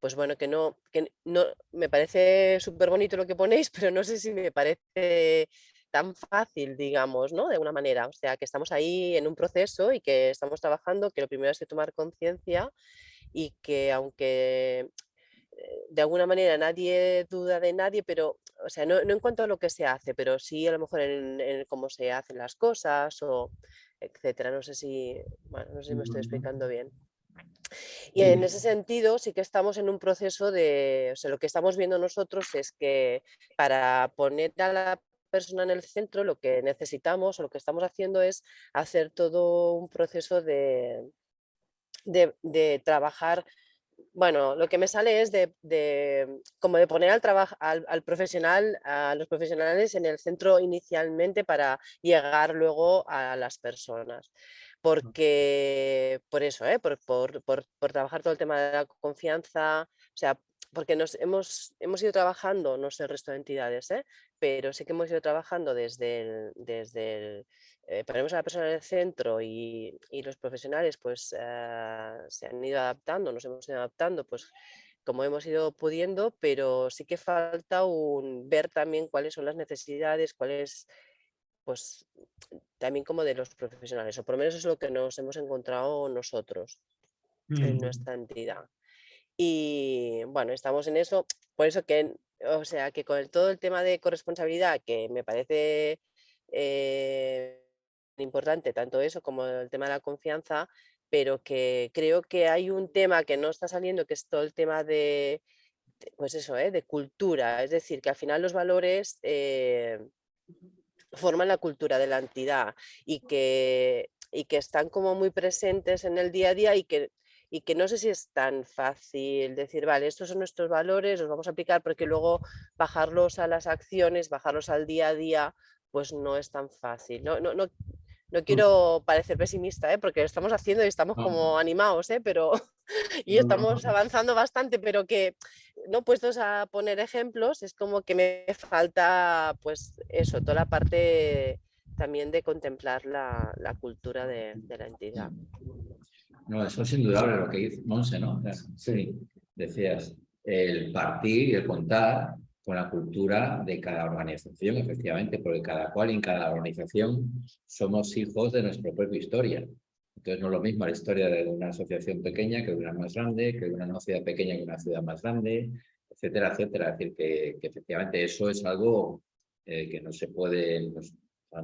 pues bueno, que no, que no, me parece súper bonito lo que ponéis, pero no sé si me parece tan fácil, digamos, ¿no? De alguna manera. O sea, que estamos ahí en un proceso y que estamos trabajando, que lo primero es que tomar conciencia y que aunque eh, de alguna manera nadie duda de nadie, pero, o sea, no, no en cuanto a lo que se hace, pero sí a lo mejor en, en cómo se hacen las cosas o etcétera. No sé si, bueno, no sé si me estoy explicando bien. Y en ese sentido sí que estamos en un proceso de, o sea, lo que estamos viendo nosotros es que para poner a la persona en el centro lo que necesitamos o lo que estamos haciendo es hacer todo un proceso de, de, de trabajar, bueno, lo que me sale es de, de como de poner al, trabajo al, al profesional, a los profesionales en el centro inicialmente para llegar luego a las personas porque por eso, ¿eh? por, por- por- por trabajar todo el tema de la confianza, o sea, porque nos hemos, hemos ido trabajando, no sé el resto de entidades, ¿eh? pero sí que hemos ido trabajando desde el, desde el, eh, ponemos a la persona en el centro y, y los profesionales pues eh, se han ido adaptando, nos hemos ido adaptando pues como hemos ido pudiendo, pero sí que falta un, ver también cuáles son las necesidades, cuáles pues también como de los profesionales, o por lo menos es lo que nos hemos encontrado nosotros en nuestra entidad. Y bueno, estamos en eso, por eso que, o sea, que con todo el tema de corresponsabilidad, que me parece eh, importante, tanto eso como el tema de la confianza, pero que creo que hay un tema que no está saliendo, que es todo el tema de, de, pues eso, ¿eh? de cultura, es decir, que al final los valores... eh, forman la cultura de la entidad y que, y que están como muy presentes en el día a día y que, y que no sé si es tan fácil decir, vale, estos son nuestros valores, los vamos a aplicar porque luego bajarlos a las acciones, bajarlos al día a día, pues no es tan fácil. No, no, no, no quiero parecer pesimista, ¿eh? porque lo estamos haciendo y estamos como animados, ¿eh? pero y estamos avanzando bastante, pero que no puestos a poner ejemplos, es como que me falta, pues eso, toda la parte también de contemplar la, la cultura de, de la entidad. No, eso es indudable lo que dice Monse, ¿no? Sí. Decías, el partir y el contar con la cultura de cada organización, efectivamente, porque cada cual y en cada organización somos hijos de nuestra propia historia. Entonces no es lo mismo la historia de una asociación pequeña que de una más grande, que de una ciudad pequeña que una ciudad más grande, etcétera, etcétera. Es decir, que, efectivamente eso es algo eh, que no se puede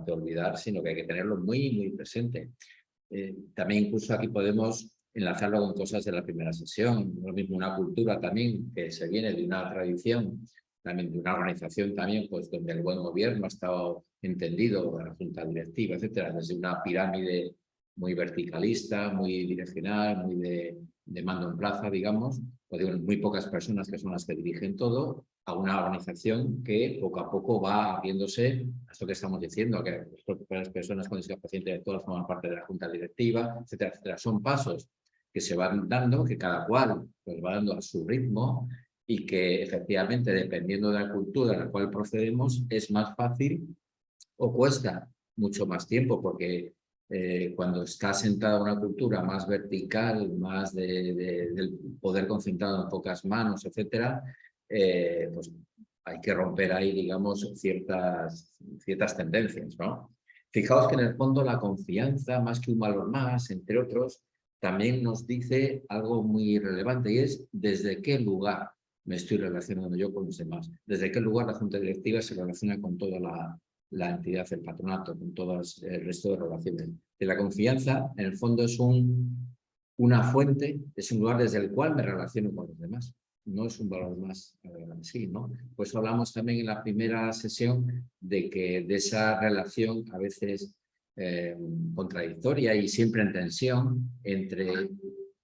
olvidar, sino que hay que tenerlo muy, muy presente. Eh, también incluso aquí podemos enlazarlo con cosas de la primera sesión, lo mismo una cultura también que se viene de una tradición, también de una organización también, pues donde el buen gobierno ha estado entendido, la junta directiva, etcétera, desde una pirámide muy verticalista, muy direccional, muy de, de mando en plaza, digamos, o digo, muy pocas personas que son las que dirigen todo, a una organización que poco a poco va abriéndose a esto que estamos diciendo, que las personas con discapacidad intelectual forman parte de la junta directiva, etcétera, etcétera. Son pasos que se van dando, que cada cual pues, va dando a su ritmo y que efectivamente, dependiendo de la cultura a la cual procedemos, es más fácil o cuesta mucho más tiempo, porque eh, cuando está sentada una cultura más vertical, más de, del poder concentrado en pocas manos, etcétera, eh, pues hay que romper ahí, digamos, ciertas, ciertas tendencias, ¿no? Fijaos que en el fondo la confianza, más que un valor más, entre otros, también nos dice algo muy relevante y es desde qué lugar me estoy relacionando yo con los demás, desde qué lugar la Junta Directiva se relaciona con toda la, entidad, el patronato, con todo el resto de relaciones. De la confianza, en el fondo, es un, una fuente, es un lugar desde el cual me relaciono con los demás. No es un valor más así, ¿no? Pues hablamos también en la primera sesión de que de esa relación a veces eh, contradictoria y siempre en tensión entre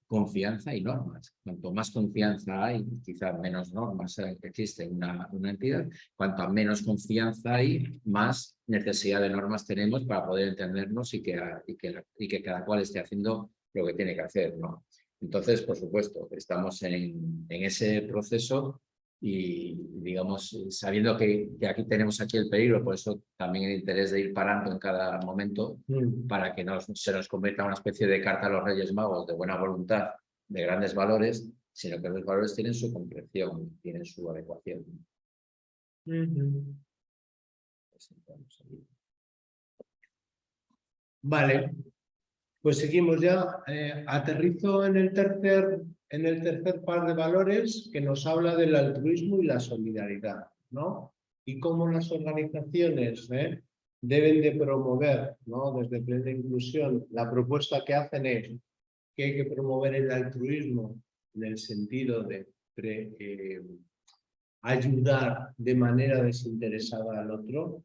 confianza y normas. Cuanto más confianza hay, quizás menos normas existen en una, una entidad. Cuanto menos confianza hay, más necesidad de normas tenemos para poder entendernos y que, y que, y que cada cual esté haciendo lo que tiene que hacer. ¿no? Entonces, por supuesto, estamos en, en ese proceso y digamos, sabiendo que, que, aquí tenemos aquí el peligro, por eso también el interés de ir parando en cada momento Mm. para que no se nos convierta en una especie de carta a los Reyes Magos de buena voluntad, de grandes valores, sino que los valores tienen su concreción, tienen su adecuación. Vale, pues seguimos ya. Eh, aterrizo en el, tercer, en el tercer par de valores que nos habla del altruismo y la solidaridad, ¿no? Y cómo las organizaciones eh, deben de promover, ¿no? Desde plena inclusión, la propuesta que hacen es que hay que promover el altruismo en el sentido de eh, ayudar de manera desinteresada al otro,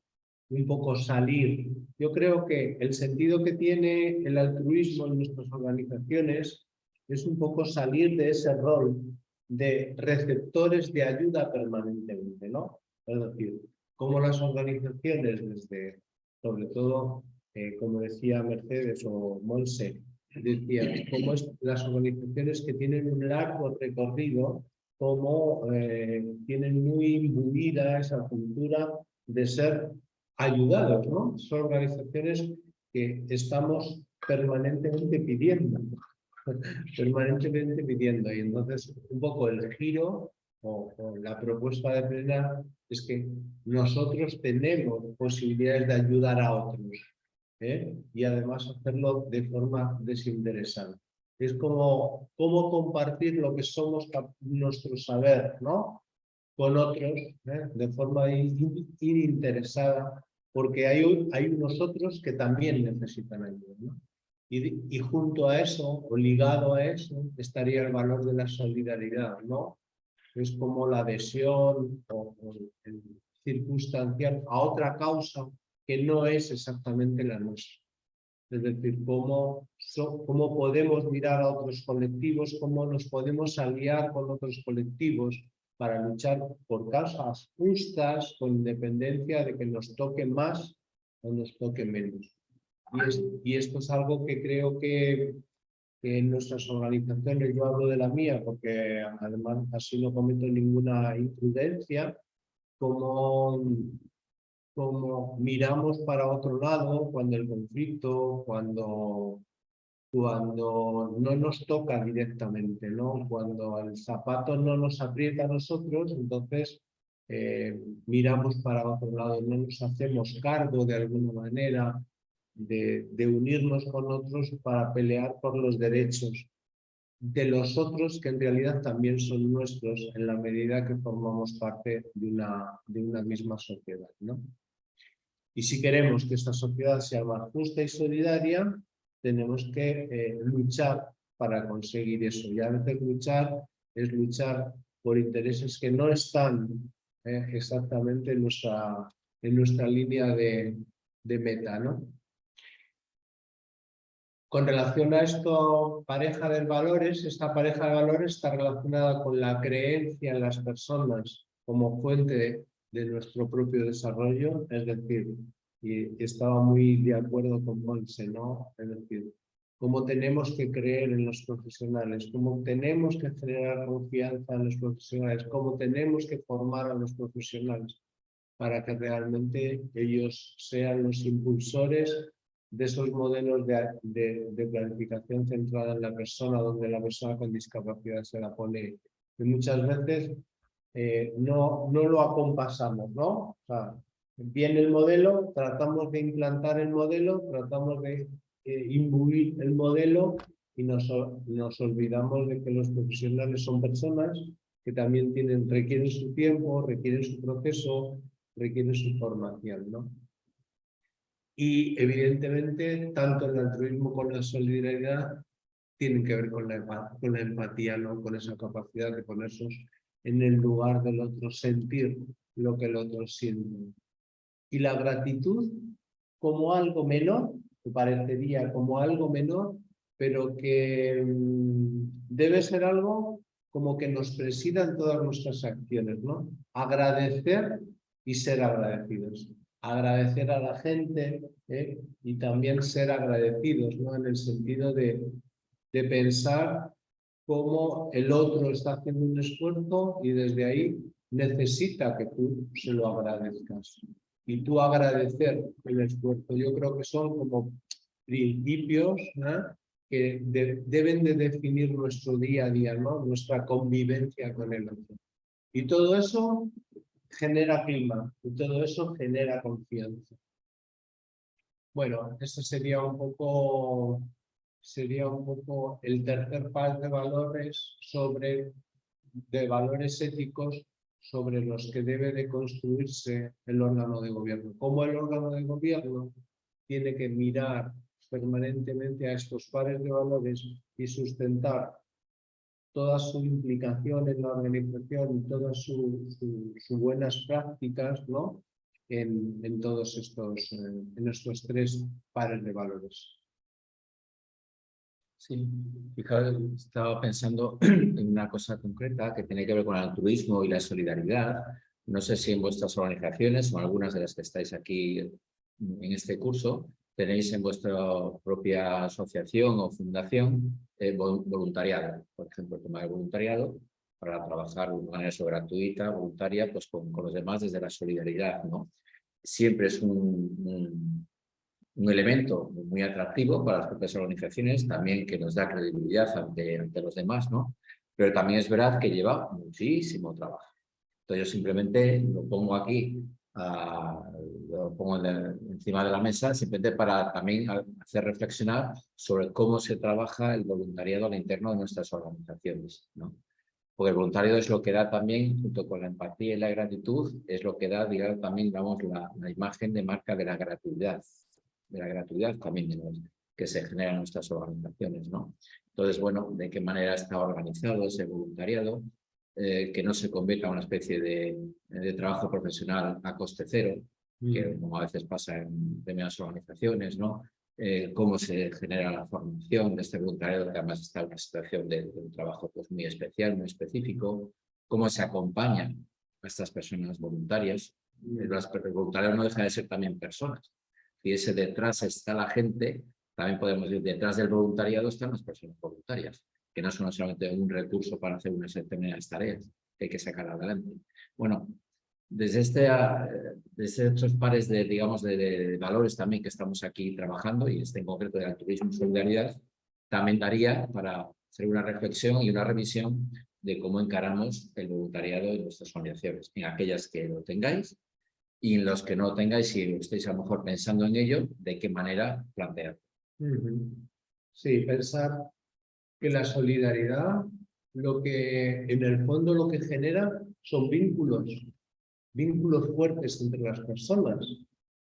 un poco salir. Yo creo que el sentido que tiene el altruismo en nuestras organizaciones es un poco salir de ese rol de receptores de ayuda permanentemente, ¿no? Es decir, como las organizaciones desde, sobre todo, eh, como decía Mercedes o Monse, decía, como es, las organizaciones que tienen un largo recorrido, como eh, tienen muy imbuida esa cultura de ser ayudados, ¿no? Son organizaciones que estamos permanentemente pidiendo, permanentemente pidiendo. Y entonces un poco el giro o, la propuesta de plena es que nosotros tenemos posibilidades de ayudar a otros ¿eh? y además hacerlo de forma desinteresada. Es como, como compartir lo que somos nuestro saber, ¿no? Con otros, ¿eh? de forma ininteresada, porque hay, hay unos otros que también necesitan ayuda, ¿no? Y, y, junto a eso, o ligado a eso, estaría el valor de la solidaridad, ¿no? Es como la adhesión o, o el circunstancial a otra causa que no es exactamente la nuestra. Es decir, cómo, so, cómo podemos mirar a otros colectivos, cómo nos podemos aliar con otros colectivos para luchar por causas justas, con independencia de que nos toque más o nos toque menos. Y, es, y esto es algo que creo que, que, en nuestras organizaciones, yo hablo de la mía porque además así no cometo ninguna imprudencia, como como miramos para otro lado cuando el conflicto, cuando, cuando no nos toca directamente, ¿no? Cuando el zapato no nos aprieta a nosotros, entonces eh, miramos para otro lado, no nos hacemos cargo de alguna manera de, de unirnos con otros para pelear por los derechos de los otros que en realidad también son nuestros en la medida que formamos parte de una, de una misma sociedad. ¿no? Y si queremos que esta sociedad sea más justa y solidaria, tenemos que eh, luchar para conseguir eso. Y a veces luchar es luchar por intereses que no están eh, exactamente en nuestra, en nuestra línea de, de meta. ¿no? Con relación a esto, pareja de valores, esta pareja de valores está relacionada con la creencia en las personas como fuente de nuestro propio desarrollo, es decir, y estaba muy de acuerdo con Monse, ¿no? Es decir, cómo tenemos que creer en los profesionales, cómo tenemos que generar confianza en los profesionales, cómo tenemos que formar a los profesionales para que realmente ellos sean los impulsores de esos modelos de, planificación centrada en la persona, donde la persona con discapacidad se la pone. Y muchas veces eh, no, no lo acompasamos, ¿no? O sea, viene el modelo, tratamos de implantar el modelo, tratamos de eh, imbuir el modelo y nos, nos olvidamos de que los profesionales son personas que también tienen, requieren su tiempo, requieren su proceso, requieren su formación, ¿no? Y evidentemente, tanto el altruismo como la solidaridad tienen que ver con la, con la empatía, ¿no? con esa capacidad de ponerse en el lugar del otro, sentir lo que el otro siente. Y la gratitud como algo menor, parecería como algo menor, pero que mm, debe ser algo como que nos presida en todas nuestras acciones, ¿no? Agradecer y ser agradecidos agradecer a la gente ¿eh? y también ser agradecidos, ¿no? En el sentido de, de pensar cómo el otro está haciendo un esfuerzo y desde ahí necesita que tú se lo agradezcas. Y tú agradecer el esfuerzo. Yo creo que son como principios que deben de definir nuestro día a día, ¿no? nuestra convivencia con el otro. Y todo eso genera clima y todo eso genera confianza. Bueno, eso sería un poco, sería un poco el tercer par de valores sobre, de valores éticos sobre los que debe de construirse el órgano de gobierno. Cómo el órgano de gobierno tiene que mirar permanentemente a estos pares de valores y sustentar toda su implicación en la organización y todas sus buenas prácticas ¿no? en, en todos estos, eh, en estos tres pares de valores. Sí, fijaos, estaba pensando en una cosa concreta que tiene que ver con el altruismo y la solidaridad. No sé si en vuestras organizaciones o algunas de las que estáis aquí en este curso tenéis en vuestra propia asociación o fundación eh, voluntariado. Por ejemplo, el tema del voluntariado para trabajar de manera gratuita, voluntaria, pues con, los demás desde la solidaridad. ¿no? Siempre es un, elemento muy atractivo para las propias organizaciones, también que nos da credibilidad ante, ante los demás, ¿no? pero también es verdad que lleva muchísimo trabajo. Entonces yo simplemente lo pongo aquí lo pongo encima de la mesa, simplemente para también hacer reflexionar sobre cómo se trabaja el voluntariado al interno de nuestras organizaciones. ¿no? Porque el voluntariado es lo que da también, junto con la empatía y la gratitud, es lo que da digamos, también digamos, la, la imagen de marca de la gratuidad, de la gratuidad también que se genera en nuestras organizaciones. ¿no? Entonces, bueno, de qué manera está organizado ese voluntariado, eh, que no se convierta en una especie de, trabajo profesional a coste cero, que mm. como a veces pasa en determinadas organizaciones, ¿no? Eh, cómo se genera la formación de este voluntariado, que además está en una situación de, un trabajo pues, muy especial, muy específico, cómo se acompaña a estas personas voluntarias. Mm. El voluntariado no deja de ser también personas. Si ese detrás está la gente, también podemos decir, detrás del voluntariado están las personas voluntarias que no son solamente un recurso para hacer unas determinadas tareas que hay que sacar adelante. Bueno, desde, este, desde estos pares de, digamos, de, valores también que estamos aquí trabajando, y este en concreto de altruismo y solidaridad, también daría para hacer una reflexión y una revisión de cómo encaramos el voluntariado en nuestras organizaciones, en aquellas que lo tengáis y en los que no tengáis, si estáis a lo mejor pensando en ello, de qué manera plantear. Sí, pensar que la solidaridad, lo que en el fondo lo que genera son vínculos, vínculos fuertes entre las personas.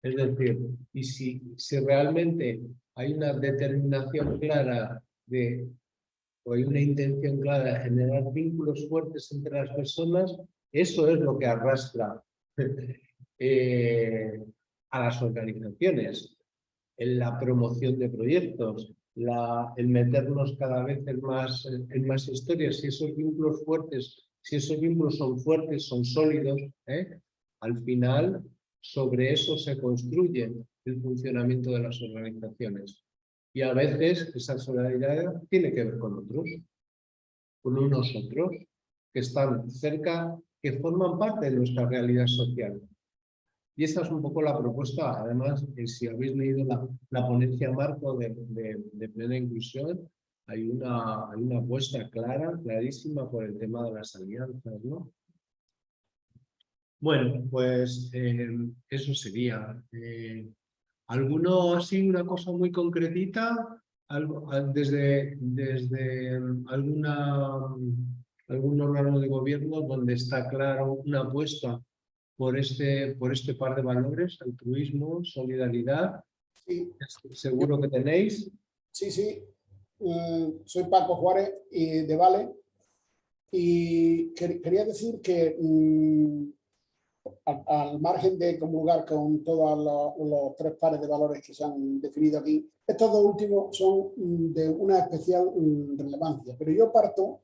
Es decir, y si, si realmente hay una determinación clara de, o hay una intención clara de generar vínculos fuertes entre las personas, eso es lo que arrastra eh, a las organizaciones en la promoción de proyectos, la, el meternos cada vez en más, en más historias, si esos vínculos fuertes, si esos vínculos son fuertes, son sólidos, ¿eh? al final sobre eso se construye el funcionamiento de las organizaciones. Y a veces esa solidaridad tiene que ver con otros, con unos otros que están cerca, que forman parte de nuestra realidad social. Y esta es un poco la propuesta, además, si habéis leído la, la ponencia marco de, de, de, plena inclusión, hay una, hay una apuesta clara, clarísima por el tema de las alianzas, ¿no? Bueno, pues eh, eso sería. Eh, ¿Alguno así, una cosa muy concretita? Desde, desde alguna, algún órgano de gobierno donde está claro una apuesta por este, por este par de valores, altruismo, solidaridad. Sí. Seguro que tenéis. Sí, sí. Mm, soy Paco Juárez y de Vale. Y quería decir que mm, al, al, margen de comulgar con todos los, tres pares de valores que se han definido aquí, estos dos últimos son mm, de una especial relevancia. Pero yo parto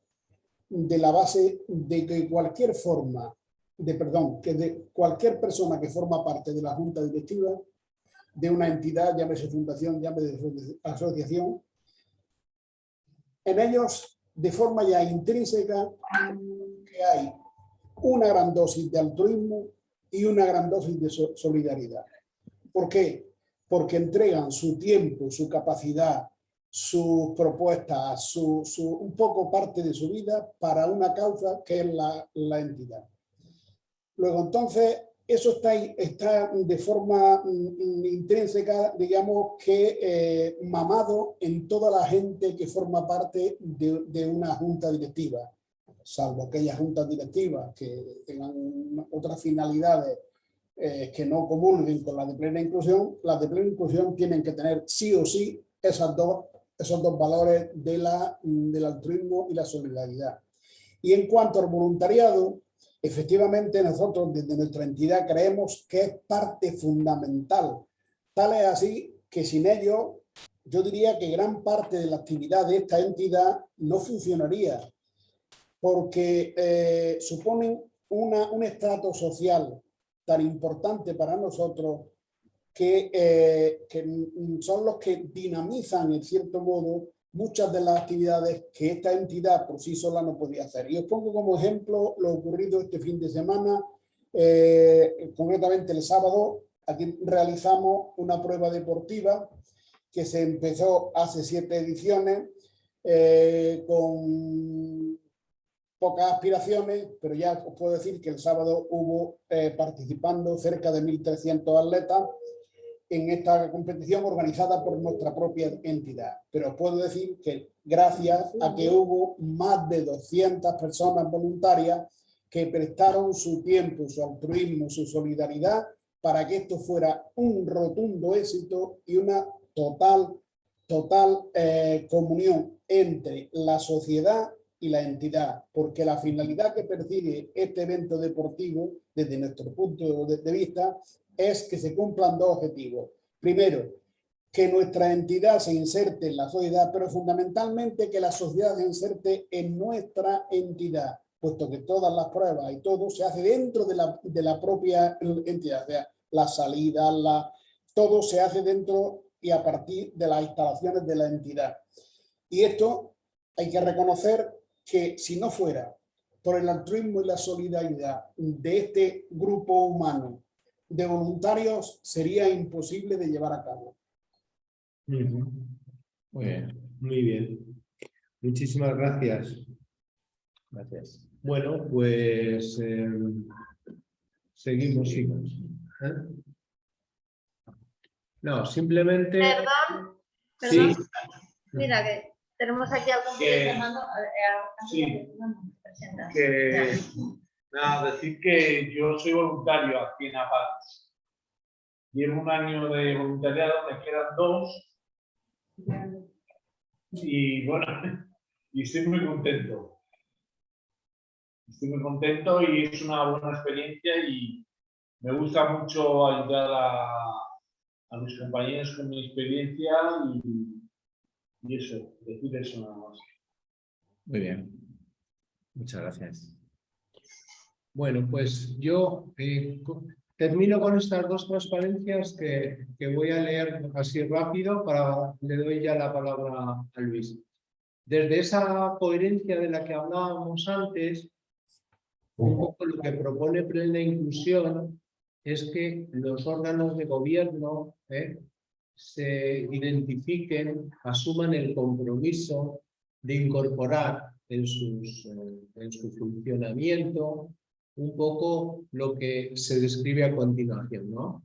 de la base de que cualquier forma de perdón, que de cualquier persona que forma parte de la junta directiva de una entidad, llámese fundación, llámese asociación, en ellos de forma ya intrínseca que hay una gran dosis de altruismo y una gran dosis de solidaridad. ¿Por qué? Porque entregan su tiempo, su capacidad, sus propuestas, su, su, un poco parte de su vida para una causa que es la, la entidad. Luego, entonces, eso está, está de forma mm, intrínseca, digamos, que eh, mamado en toda la gente que forma parte de, de, una junta directiva, salvo aquellas juntas directivas que tengan otras finalidades eh, que no comulguen con la de plena inclusión, las de plena inclusión tienen que tener sí o sí esas dos, esos dos valores de la, del altruismo y la solidaridad. Y en cuanto al voluntariado, efectivamente nosotros desde nuestra entidad creemos que es parte fundamental. Tal es así que sin ello, yo diría que gran parte de la actividad de esta entidad no funcionaría, porque eh, suponen una, un estrato social tan importante para nosotros que, eh, que son los que dinamizan en cierto modo muchas de las actividades que esta entidad por sí sola no podía hacer. Y os pongo como ejemplo lo ocurrido este fin de semana, eh, concretamente el sábado, aquí realizamos una prueba deportiva que se empezó hace siete ediciones eh, con pocas aspiraciones, pero ya os puedo decir que el sábado hubo eh, participando cerca de 1.300 atletas en esta competición organizada por nuestra propia entidad. Pero puedo decir que gracias a que hubo más de 200 personas voluntarias que prestaron su tiempo, su altruismo, su solidaridad para que esto fuera un rotundo éxito y una total, total eh, comunión entre la sociedad y la entidad, porque la finalidad que persigue este evento deportivo, desde nuestro punto de vista, es que se cumplan dos objetivos. Primero, que nuestra entidad se inserte en la sociedad, pero fundamentalmente que la sociedad se inserte en nuestra entidad, puesto que todas las pruebas y todo se hace dentro de la, de la propia entidad, o sea, la salida, la, todo se hace dentro y a partir de las instalaciones de la entidad. Y esto hay que reconocer que si no fuera por el altruismo y la solidaridad de este grupo humano de voluntarios sería imposible de llevar a cabo. Muy bien, muy bien. Muchísimas gracias. Gracias. Bueno, pues eh, seguimos, chicos. ¿Eh? No, simplemente... Perdón, Sí. perdón. Mira que tenemos aquí algún Que- llamando. Sí. que nada, decir que yo soy voluntario aquí en APAC. Llevo un año de voluntariado, me quedan dos. Y bueno, y estoy muy contento. Estoy muy contento y es una buena experiencia y me gusta mucho ayudar a, a mis compañeros con mi experiencia y, y eso, decir eso nada más. Muy bien. Muchas gracias. Bueno, pues yo eh, termino con estas dos transparencias que, que voy a leer así rápido para le doy ya la palabra a Luis. Desde esa coherencia de la que hablábamos antes, un poco lo que propone Plena Inclusión es que los órganos de gobierno eh, se identifiquen, asuman el compromiso de incorporar en, sus, eh, en su funcionamiento un poco lo que se describe a continuación, ¿no?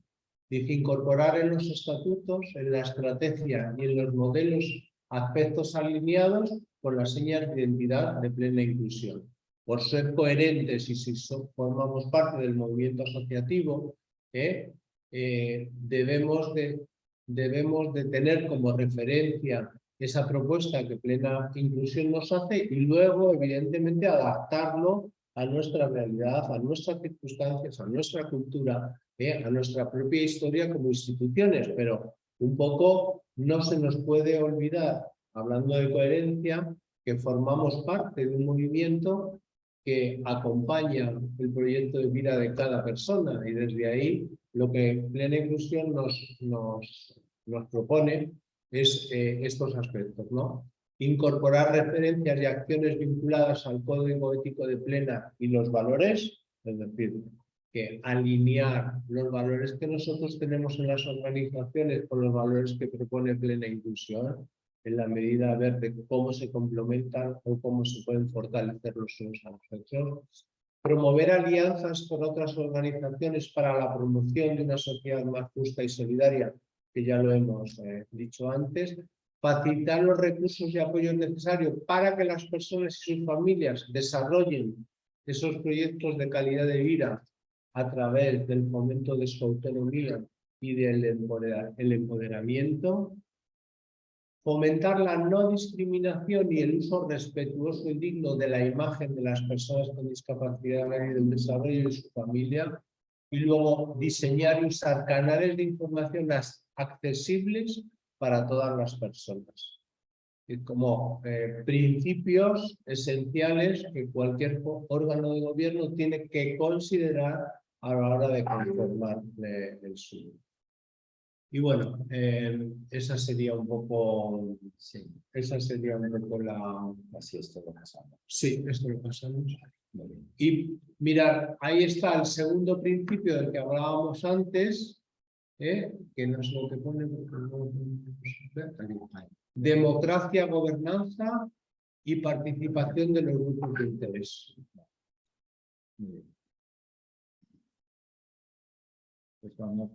Dice incorporar en los estatutos, en la estrategia y en los modelos aspectos alineados con las señas de identidad de plena inclusión. Por ser coherentes y si formamos parte del movimiento asociativo, ¿eh? Eh, debemos, de, debemos de tener como referencia esa propuesta que Plena Inclusión nos hace y luego, evidentemente, adaptarlo a nuestra realidad, a nuestras circunstancias, a nuestra cultura, ¿eh? a nuestra propia historia como instituciones, pero un poco no se nos puede olvidar, hablando de coherencia, que formamos parte de un movimiento que acompaña el proyecto de vida de cada persona y desde ahí lo que Plena Inclusión nos, nos, nos propone es eh, estos aspectos, ¿no? Incorporar referencias y acciones vinculadas al código ético de Plena y los valores, es decir, que alinear los valores que nosotros tenemos en las organizaciones con los valores que propone Plena Inclusión, en la medida de cómo se complementan o cómo se pueden fortalecer los unos a los otros. Promover alianzas con otras organizaciones para la promoción de una sociedad más justa y solidaria, que ya lo hemos eh, dicho antes. Facilitar los recursos y apoyos necesarios para que las personas y sus familias desarrollen esos proyectos de calidad de vida a través del fomento de su autonomía y del empodera- el empoderamiento. Fomentar la no discriminación y el uso respetuoso y digno de la imagen de las personas con discapacidad y del desarrollo de su familia, y luego diseñar y usar canales de información accesibles para todas las personas. Y como eh, principios esenciales que cualquier órgano de gobierno tiene que considerar a la hora de conformar el suyo. Y bueno, eh, esa sería un poco, sí, esa sería un poco la... Así esto lo pasamos. Sí, esto lo pasamos. Y mirad, ahí está el segundo principio del que hablábamos antes, ¿eh? que no es lo que pone... Democracia, gobernanza y participación de los grupos de interés. Pues vamos.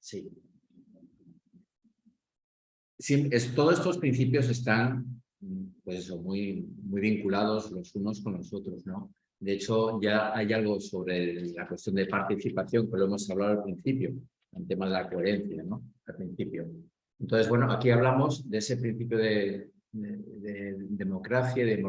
Sí. Sí, es- todos estos principios están pues muy, muy vinculados los unos con los otros, ¿no? De hecho, ya hay algo sobre la cuestión de participación que lo hemos hablado al principio, el tema de la coherencia, ¿no? Al principio. Entonces, bueno, aquí hablamos de ese principio de, de- de democracia, de,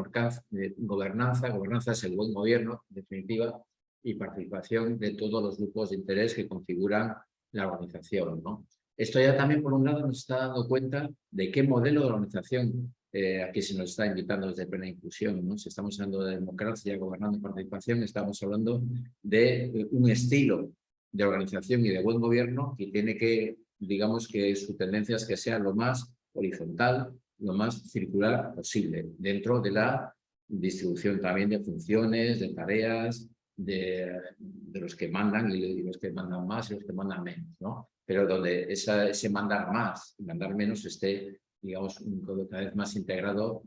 gobernanza. Gobernanza es el buen gobierno, en definitiva, y participación de todos los grupos de interés que configuran la organización, ¿no? Esto ya también, por un lado, nos está dando cuenta de qué modelo de organización eh, aquí se nos está invitando desde plena inclusión, ¿no? Si estamos hablando de democracia, gobernando y participación, estamos hablando de eh, un estilo de organización y de buen gobierno que tiene que, digamos que su tendencia es que sea lo más horizontal, lo más circular posible, dentro de la distribución también de funciones, de tareas, de, los que mandan y los que mandan más y los que mandan menos, ¿no? Pero donde ese mandar más y mandar menos esté, digamos, un- cada vez más integrado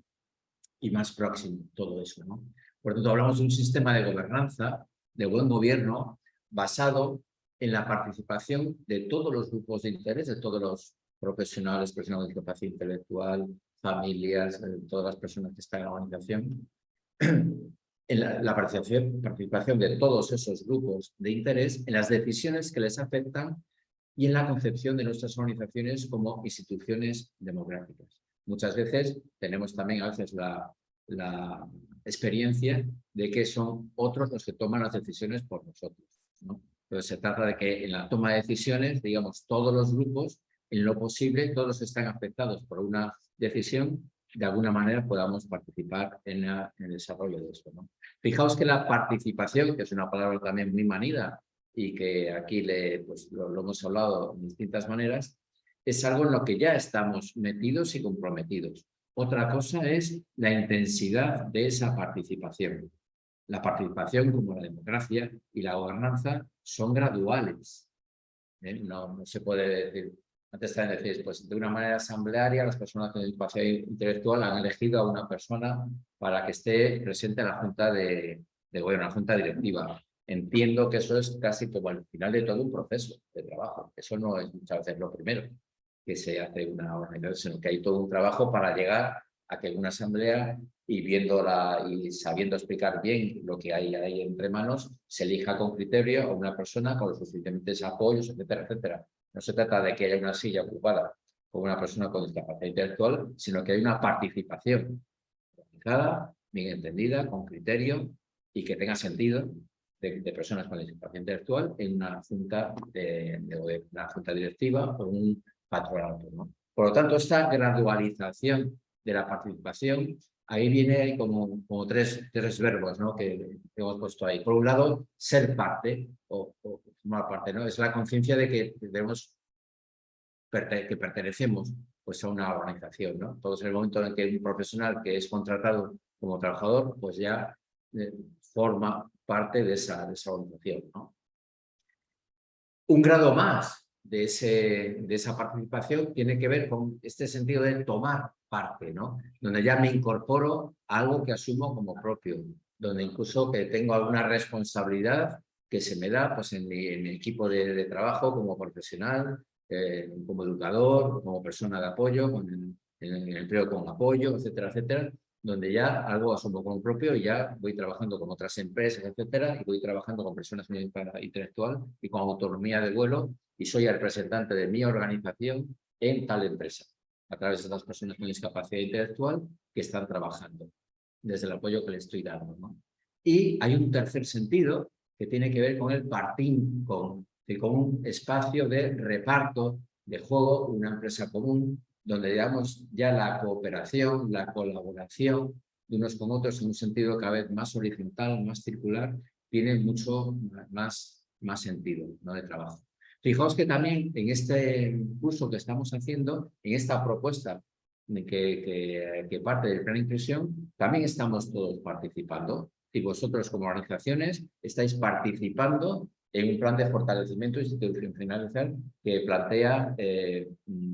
y más próximo todo eso, ¿no? Por tanto, hablamos de un sistema de gobernanza, de buen gobierno, basado en la participación de todos los grupos de interés, de todos los profesionales, personas de discapacidad intelectual, familias, eh, todas las personas que están en la organización, en la, la participación, participación de todos esos grupos de interés en las decisiones que les afectan y en la concepción de nuestras organizaciones como instituciones democráticas. Muchas veces tenemos también a veces la, experiencia de que son otros los que toman las decisiones por nosotros. ¿no? Entonces se trata de que en la toma de decisiones, digamos, todos los grupos, en lo posible, todos están afectados por una decisión, de alguna manera podamos participar en, el desarrollo de eso. ¿no? Fijaos que la participación, que es una palabra también muy manida y que aquí le, pues, lo, hemos hablado de distintas maneras, es algo en lo que ya estamos metidos y comprometidos. Otra cosa es la intensidad de esa participación. La participación, como la democracia y la gobernanza, son graduales. ¿eh? No, se puede decir, antes también pues de una manera asamblearia las personas con discapacidad intelectual han elegido a una persona para que esté presente en la junta de gobierno, la junta directiva. Entiendo que eso es casi como el final de todo un proceso de trabajo. Eso no es muchas veces lo primero que se hace una organización, sino que hay todo un trabajo para llegar a que una asamblea y viéndola y sabiendo explicar bien lo que hay ahí entre manos, se elija con criterio a una persona con los suficientes apoyos, etcétera, etcétera. No se trata de que haya una silla ocupada por una persona con discapacidad intelectual, sino que hay una participación organizada, bien entendida, con criterio y que tenga sentido de, personas con discapacidad intelectual en una junta, de, una junta directiva o un patronato. ¿no? Por lo tanto, esta gradualización de la participación, ahí viene como, como tres, tres verbos ¿no? que, que, hemos puesto ahí. Por un lado, ser parte o, o formar parte, ¿no? es la conciencia de que debemos que pertenecemos pues, a una organización. ¿no? Entonces, en el momento en que un profesional que es contratado como trabajador, pues ya eh, forma parte de esa, de esa organización. ¿no? Un grado más de, ese, de esa participación tiene que ver con este sentido de tomar parte, ¿no? Donde ya me incorporo a algo que asumo como propio, donde incluso que tengo alguna responsabilidad que se me da pues, en, mi, equipo de, trabajo como profesional, eh, como educador, como persona de apoyo, en el empleo con apoyo, etcétera, etcétera, donde ya algo asumo como propio y ya voy trabajando con otras empresas, etcétera, y voy trabajando con personas intelectual y con autonomía de vuelo y soy el representante de mi organización en tal empresa, a través de las personas con discapacidad intelectual que están trabajando, desde el apoyo que le estoy dando. ¿no? Y hay un tercer sentido que tiene que ver con el partín, con, con un espacio de reparto, de juego, una empresa común, donde digamos ya la cooperación, la colaboración de unos con otros en un sentido cada vez más horizontal, más circular, tiene mucho más, más sentido ¿no? de trabajo. Fijaos que también en este curso que estamos haciendo, en esta propuesta que, que, que parte del plan de inclusión, también estamos todos participando. Y vosotros como organizaciones estáis participando en un plan de fortalecimiento institucional que plantea eh,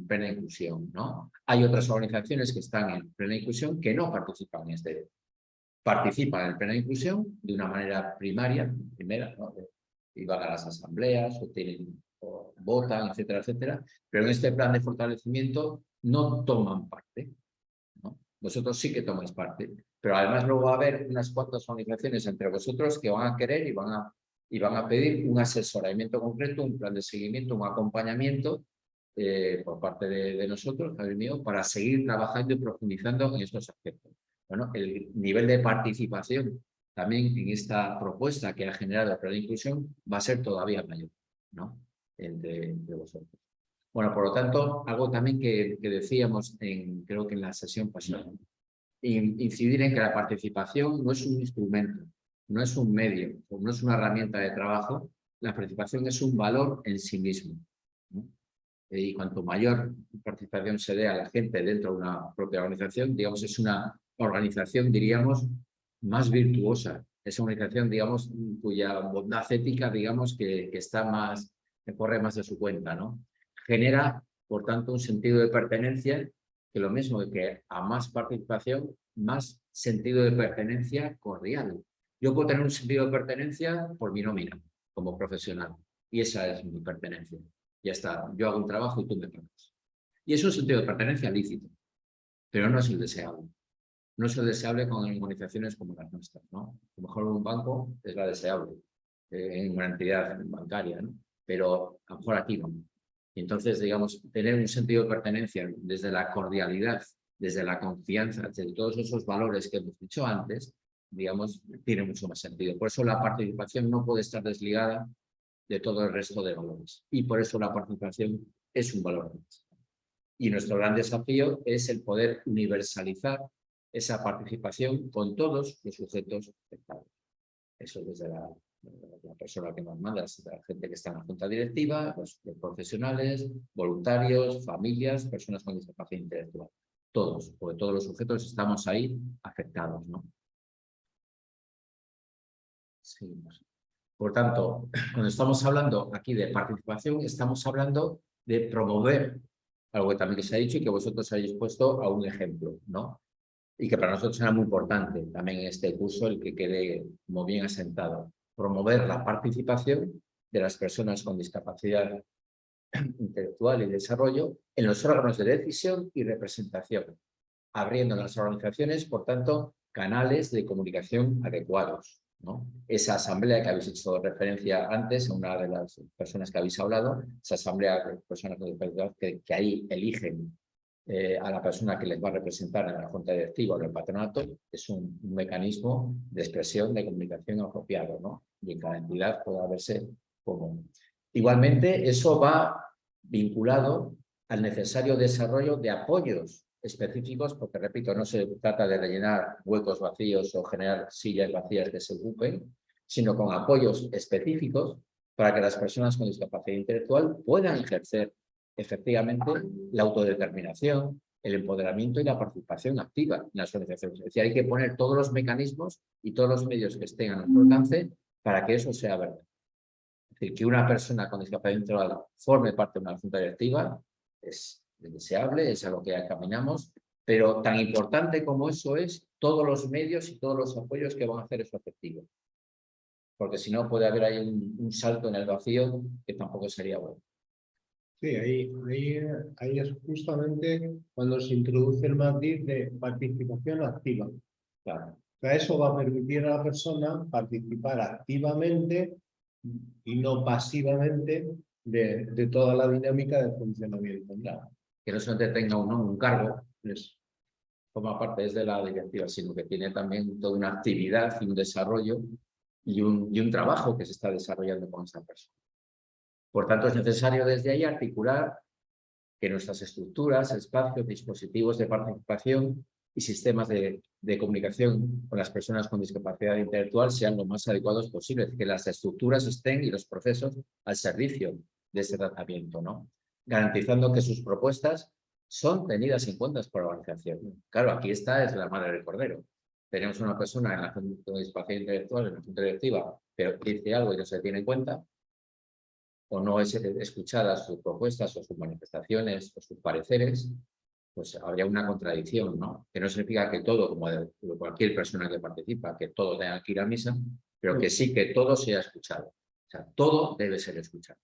plena inclusión. ¿no? Hay otras organizaciones que están en plena inclusión que no participan en este. Participan en plena inclusión de una manera primaria, primera, ¿no? y van a las asambleas o, tienen, o votan, etcétera, etcétera, pero en este plan de fortalecimiento no toman parte. ¿no? Vosotros sí que tomáis parte, pero además luego va a haber unas cuantas organizaciones entre vosotros que van a querer y van a y van a pedir un asesoramiento concreto, un plan de seguimiento, un acompañamiento eh, por parte de, de nosotros, mío, para seguir trabajando y profundizando en estos aspectos. Bueno, el nivel de participación también en esta propuesta que ha generado el plan de inclusión va a ser todavía mayor, ¿no? Entre, entre vosotros. Bueno, por lo tanto, algo también que, que decíamos, en, creo que en la sesión pasada, incidir en que la participación no es un instrumento, no es un medio, no es una herramienta de trabajo, la participación es un valor en sí mismo. ¿no? Y cuanto mayor participación se dé a la gente dentro de una propia organización, digamos, es una organización, diríamos, más virtuosa. Es una organización, digamos, cuya bondad ética, digamos, que, que está más, que corre más de su cuenta, ¿no? Genera, por tanto, un sentido de pertenencia que lo mismo que a más participación, más sentido de pertenencia cordial. Yo puedo tener un sentido de pertenencia por mi nómina, como profesional. Y esa es mi pertenencia. Ya está, yo hago un trabajo y tú me pagas. Y es un sentido de pertenencia lícito, pero no es el deseable. No es el deseable con organizaciones como las nuestras. ¿no? A lo mejor un banco es la deseable, eh, en una entidad bancaria, ¿no? pero a lo mejor aquí no. Y entonces, digamos, tener un sentido de pertenencia desde la cordialidad, desde la confianza, desde todos esos valores que hemos dicho antes, digamos, tiene mucho más sentido. Por eso la participación no puede estar desligada de todo el resto de valores. Y por eso la participación es un valor más. Y nuestro gran desafío es el poder universalizar esa participación con todos los sujetos afectados. Eso desde la, la persona que nos manda, la gente que está en la junta directiva, los, los profesionales, voluntarios, familias, personas con discapacidad intelectual. Todos, porque todos los sujetos estamos ahí afectados. ¿no? Seguimos. Por tanto, cuando estamos hablando aquí de participación, estamos hablando de promover algo que también se ha dicho y que vosotros habéis puesto a un ejemplo, ¿no? Y que para nosotros era muy importante también en este curso el que quede como bien asentado. Promover la participación de las personas con discapacidad intelectual y desarrollo en los órganos de decisión y representación, abriendo en las organizaciones, por tanto, canales de comunicación adecuados, Esa asamblea que habéis hecho referencia antes, una de las personas que habéis hablado, esa asamblea de personas con discapacidad que, que ahí eligen eh, a la persona que les va a representar en la junta directiva o en el patronato, es un, mecanismo de expresión de comunicación apropiado, ¿no? Y en cada entidad puede verse común. Igualmente, eso va vinculado al necesario desarrollo de apoyos específicos, porque repito, no se trata de rellenar huecos vacíos o generar sillas vacías que se ocupen, sino con apoyos específicos para que las personas con discapacidad intelectual puedan ejercer efectivamente la autodeterminación, el empoderamiento y la participación activa en las organizaciones. Es decir, hay que poner todos los mecanismos y todos los medios que estén a nuestro alcance para que eso sea verdad. Es decir, que una persona con discapacidad intelectual forme parte de una junta directiva es deseable, es a lo que caminamos, pero tan importante como eso es todos los medios y todos los apoyos que van a hacer eso efectivo. Porque si no puede haber ahí un, un salto en el vacío que tampoco sería bueno. Sí, ahí, ahí, ahí es justamente cuando se introduce el matiz de participación activa. Claro. O sea, eso va a permitir a la persona participar activamente y no pasivamente de, de toda la dinámica de funcionamiento. Claro que no solamente tenga un cargo, es, forma parte desde la directiva, sino que tiene también toda una actividad y un desarrollo y un, trabajo que se está desarrollando con esta persona. Por tanto, es necesario desde ahí articular que nuestras estructuras, espacios, dispositivos de participación y sistemas de, comunicación con las personas con discapacidad intelectual sean lo más adecuados posibles, que las estructuras estén y los procesos al servicio de ese tratamiento, ¿no? Garantizando que sus propuestas son tenidas en cuenta por la organización. Claro, aquí está es la madre del cordero. Tenemos una persona en la Junta de Discapacidad Intelectual, en la Junta Directiva, pero dice algo y no se tiene en cuenta, o no es escuchada sus propuestas o sus manifestaciones o sus pareceres, pues habría una contradicción, ¿no? Que no significa que todo, como de cualquier persona que participa, que todo tenga que ir a misa, pero que sí que todo sea escuchado. O sea, todo debe ser escuchado.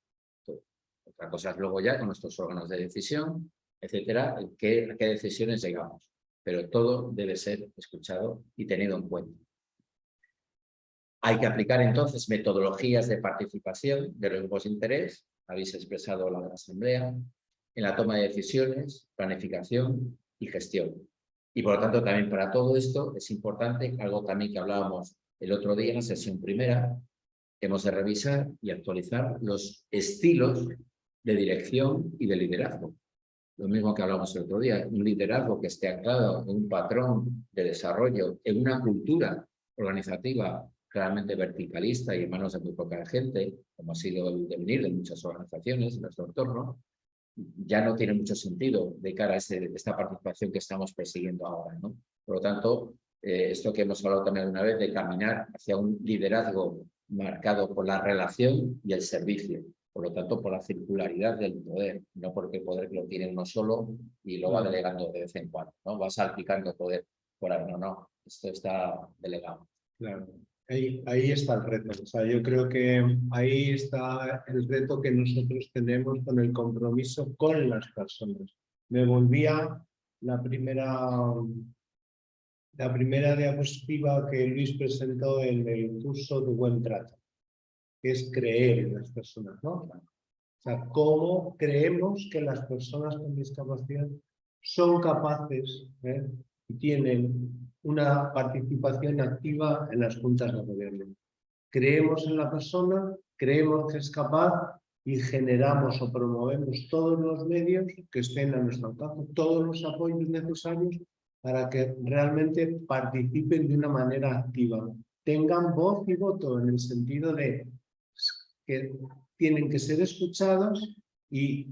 Otra cosa es luego ya con nuestros órganos de decisión, etcétera, qué, qué decisiones llegamos. Pero todo debe ser escuchado y tenido en cuenta. Hay que aplicar entonces metodologías de participación de los grupos de interés, habéis expresado la asamblea, en la toma de decisiones, planificación y gestión. Y por lo tanto también para todo esto es importante, algo también que hablábamos el otro día en la sesión primera, hemos de revisar y actualizar los estilos de dirección y de liderazgo. Lo mismo que hablamos el otro día, un liderazgo que esté anclado en un patrón de desarrollo, en una cultura organizativa claramente verticalista y en manos de muy poca gente, como ha sido el devenir de muchas organizaciones en nuestro entorno, ya no tiene mucho sentido de cara a esta participación que estamos persiguiendo ahora. ¿no? Por lo tanto, eh, esto que hemos hablado también una vez de caminar hacia un liderazgo marcado por la relación y el servicio, por lo tanto, por la circularidad del poder, no porque el poder lo tiene uno solo y lo va delegando de vez en cuando, ¿no? Va salpicando poder por ahí, no, no, esto está delegado. Claro. Ahí, ahí está el reto. O sea, yo creo que ahí está el reto que nosotros tenemos con el compromiso con las personas. Me volvía la primera, la primera diapositiva que Luis presentó en el curso de Buen Trato, es creer en las personas, ¿no? O sea, cómo creemos que las personas con discapacidad son capaces ¿eh? y tienen una participación activa en las juntas de gobierno. Creemos en la persona, creemos que es capaz y generamos o promovemos todos los medios que estén a nuestro alcance, todos los apoyos necesarios para que realmente participen de una manera activa, tengan voz y voto en el sentido de que tienen que ser escuchados y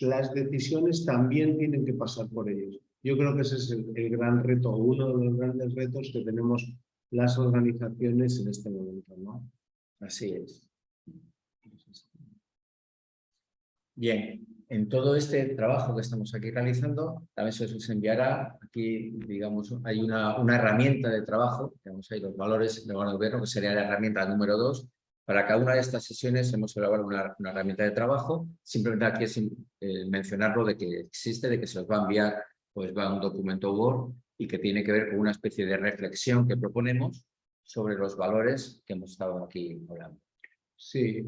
las decisiones también tienen que pasar por ellos. Yo creo que ese es el, el gran reto, uno de los grandes retos que tenemos las organizaciones en este momento. ¿no? Así es. Bien, en todo este trabajo que estamos aquí realizando, también se os enviará, aquí digamos, hay una, una herramienta de trabajo, digamos, hay los valores del gobierno, que sería la herramienta número dos, para cada una de estas sesiones hemos elaborado una, herramienta de trabajo, simplemente aquí es eh, mencionarlo de que existe, de que se os va a enviar, pues un documento Word y que tiene que ver con una especie de reflexión que proponemos sobre los valores que hemos estado aquí hablando. Sí.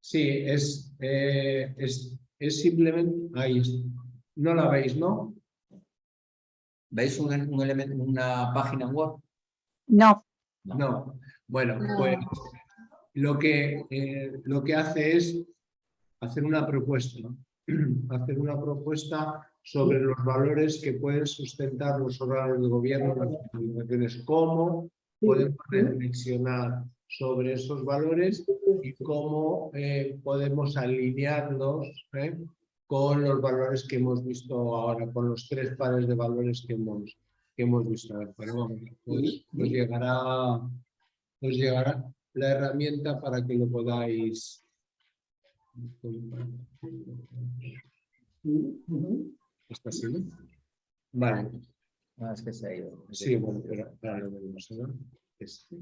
Sí, es, eh, es, es simplemente, ahí no la veis, ¿no? ¿Veis un, un elemento, una página web? No. No. Bueno, pues lo que, eh, lo que hace es hacer una propuesta, ¿no? hacer una propuesta sobre los valores que pueden sustentar los órganos de gobierno, las organizaciones, cómo podemos reflexionar sobre esos valores y cómo eh, podemos alinearnos ¿eh? Con los valores que hemos visto ahora, con los tres pares de valores que hemos, que hemos visto. Pero vamos, pues, pues llegará, pues llegará la herramienta para que lo podáis. ¿Está así? Vale. No, es que se ha ido. Sí, bueno, pero ahora lo vemos, ¿no? Este.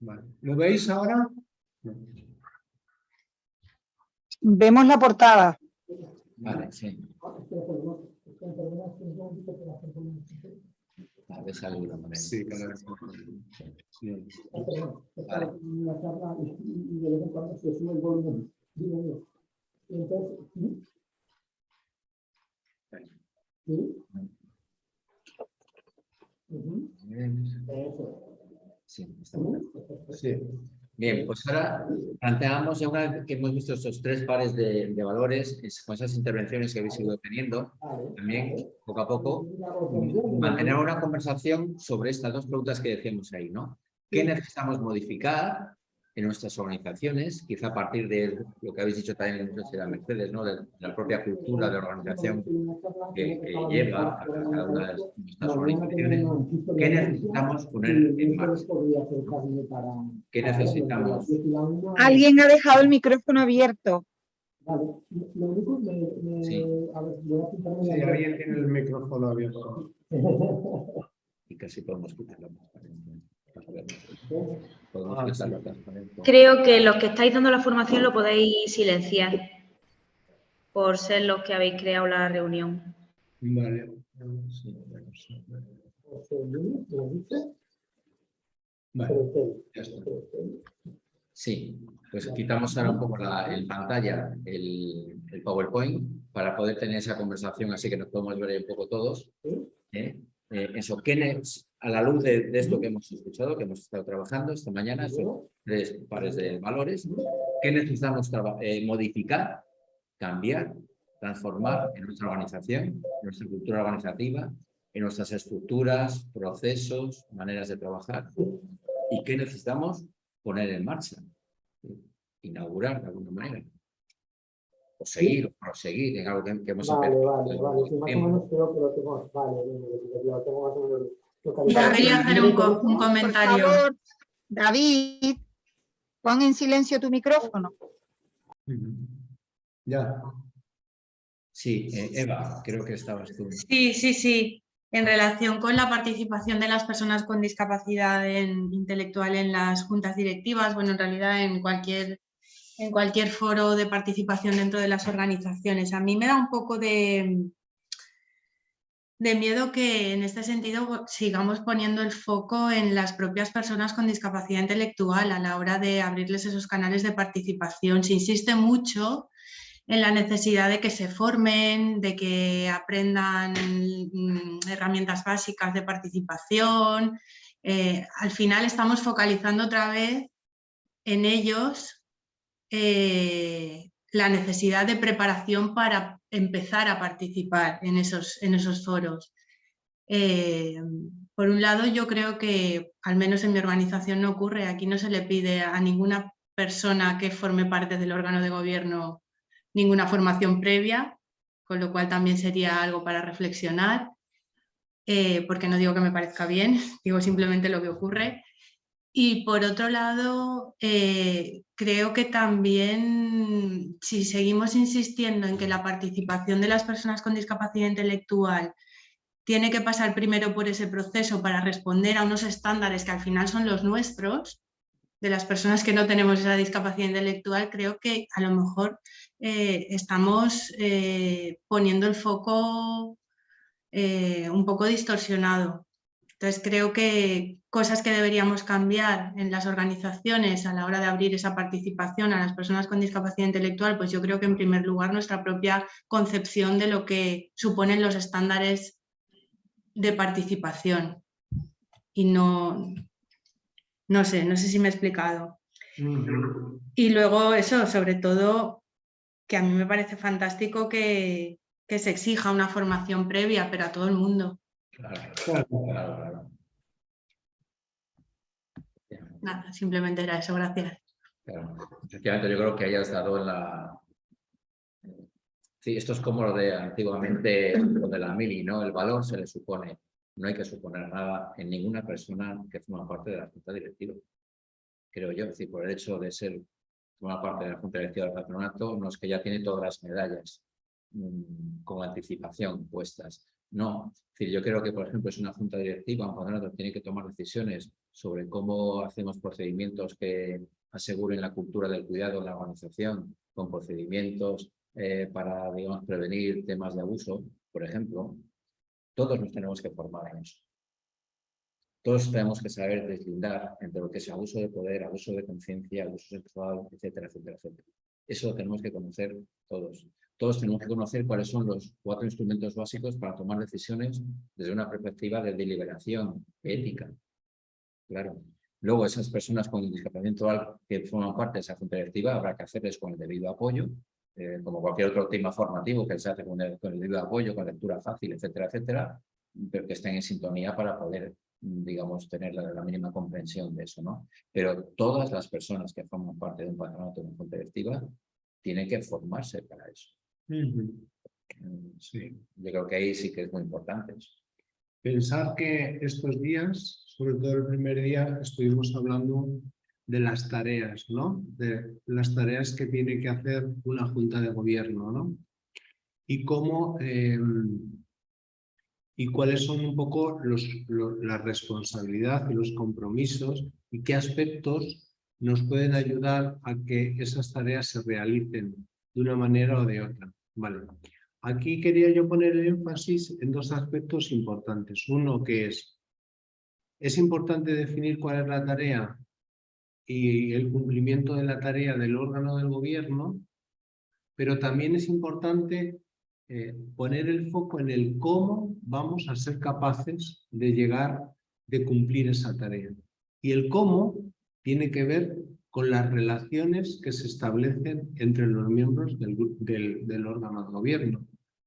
Vale. ¿Lo veis ahora? No. Vemos la portada. Vale, sí. A ver manera. Sí, mejor. Sí. Vale. Sí, está bien. Sí. Bien, pues ahora planteamos, ya una vez que hemos visto estos tres pares de, de valores, es- con esas intervenciones que habéis ido teniendo, también poco a poco, mantener una conversación sobre estas dos preguntas que decíamos ahí, ¿no? ¿Qué necesitamos modificar en nuestras organizaciones? Quizá a partir de lo que habéis dicho también, no sé si era Mercedes, ¿no? De la propia cultura de organización que, que lleva a cada una de nuestras organizaciones. ¿Qué necesitamos poner en marcha? ¿Qué necesitamos? Alguien ha dejado el micrófono abierto. Sí. Sí, alguien tiene el micrófono abierto. Y casi podemos quitar la transparencia. Podemos transparencia. Creo que los que estáis dando la formación lo podéis silenciar por ser los que habéis creado la reunión. Vale. Vale, ya está. Sí, pues quitamos ahora un poco la, en pantalla el, el PowerPoint para poder tener esa conversación así que nos podemos ver ahí un poco todos. ¿eh? Eh, eso, ¿qué ne- a la luz de, esto que hemos escuchado, que hemos estado trabajando esta mañana, son tres pares de valores, ¿qué necesitamos eh, modificar, cambiar, transformar en nuestra organización, en nuestra cultura organizativa, en nuestras estructuras, procesos, maneras de trabajar? ¿Y qué necesitamos poner en marcha? Inaugurar de alguna manera. O seguir, o proseguir en algo que, que hemos Vale, vale, vale. mucho Sí, más o tiempo. menos creo que lo tengo. Vale, lo tengo más o menos localizado. David, Quería hacer un, Por comentario. favor, David, pon en silencio tu micrófono. Ujú. Ya. Sí, eh, Eva, creo que estabas tú. Sí, sí, sí. En relación con la participación de las personas con discapacidad en- intelectual en las juntas directivas, bueno, en realidad en cualquier, en cualquier foro de participación dentro de las organizaciones. A mí me da un poco de, de miedo que en este sentido sigamos poniendo el foco en las propias personas con discapacidad intelectual a la hora de abrirles esos canales de participación. Se insiste mucho en la necesidad de que se formen, de que aprendan mm, herramientas básicas de participación. Eh, al final estamos focalizando otra vez en ellos eh, la necesidad de preparación para empezar a participar en esos, en esos foros. Eh, por un lado, yo creo que, al menos en mi organización no ocurre, aquí no se le pide a ninguna persona que forme parte del órgano de gobierno ninguna formación previa, con lo cual también sería algo para reflexionar, eh, porque no digo que me parezca bien, digo simplemente lo que ocurre. Y por otro lado, eh, creo que también si seguimos insistiendo en que la participación de las personas con discapacidad intelectual tiene que pasar primero por ese proceso para responder a unos estándares que al final son los nuestros, de las personas que no tenemos esa discapacidad intelectual, creo que a lo mejor eh, estamos eh, poniendo el foco un poco distorsionado. Entonces creo que cosas que deberíamos cambiar en las organizaciones a la hora de abrir esa participación a las personas con discapacidad intelectual, pues yo creo que en primer lugar nuestra propia concepción de lo que suponen los estándares de participación. Y no, no sé, no sé si me he explicado. Y luego eso, sobre todo, que a mí me parece fantástico que, que se exija una formación previa, pero a todo el mundo. Claro, claro, claro. Nada, simplemente era eso, gracias. Claro. Efectivamente, yo creo que hayas dado en la... Sí, esto es como lo de antiguamente, lo de la mili, ¿no? El valor se le supone. No hay que suponer nada en ninguna persona que forma parte de la junta directiva. Creo yo, es decir, por el hecho de ser forma parte de la junta directiva del patronato, no es que ya tiene todas las medallas mmm, con anticipación puestas. No, yo creo que, por ejemplo, es una junta directiva, un patronato tiene que tomar decisiones sobre cómo hacemos procedimientos que aseguren la cultura del cuidado en la organización, con procedimientos eh, para, digamos, prevenir temas de abuso, por ejemplo. Todos nos tenemos que formar en eso. Todos tenemos que saber deslindar entre lo que es abuso de poder, abuso de conciencia, abuso sexual, etcétera, etcétera, etcétera. Eso lo tenemos que conocer todos. Todos tenemos que conocer cuáles son los cuatro instrumentos básicos para tomar decisiones desde una perspectiva de deliberación ética. Claro. Luego, esas personas con discapacidad intelectual que forman parte de esa junta directiva, habrá que hacerles con el debido apoyo, eh, como cualquier otro tema formativo que se hace con el, debido apoyo, con lectura fácil, etcétera, etcétera, pero que estén en sintonía para poder digamos, tener la, la, mínima comprensión de eso, ¿no? Pero todas las personas que forman parte de un patronato de una junta directiva tienen que formarse para eso. -huh. Sí. Yo creo que ahí sí que es muy importante. Pensar que estos días, sobre todo el primer día, estuvimos hablando de las tareas, ¿no? De las tareas que tiene que hacer una junta de gobierno, ¿no? Y cómo... Eh, y cuáles son un poco los, los, la responsabilidad y los compromisos y qué aspectos nos pueden ayudar a que esas tareas se realicen de una manera o de otra. Vale. Aquí quería yo poner el énfasis en dos aspectos importantes. Uno que es, es importante definir cuál es la tarea y el cumplimiento de la tarea del órgano del gobierno, pero también es importante eh, poner el foco en el cómo vamos a ser capaces de llegar, de cumplir esa tarea. Y el cómo tiene que ver con las relaciones que se establecen entre los miembros del, órgano de gobierno.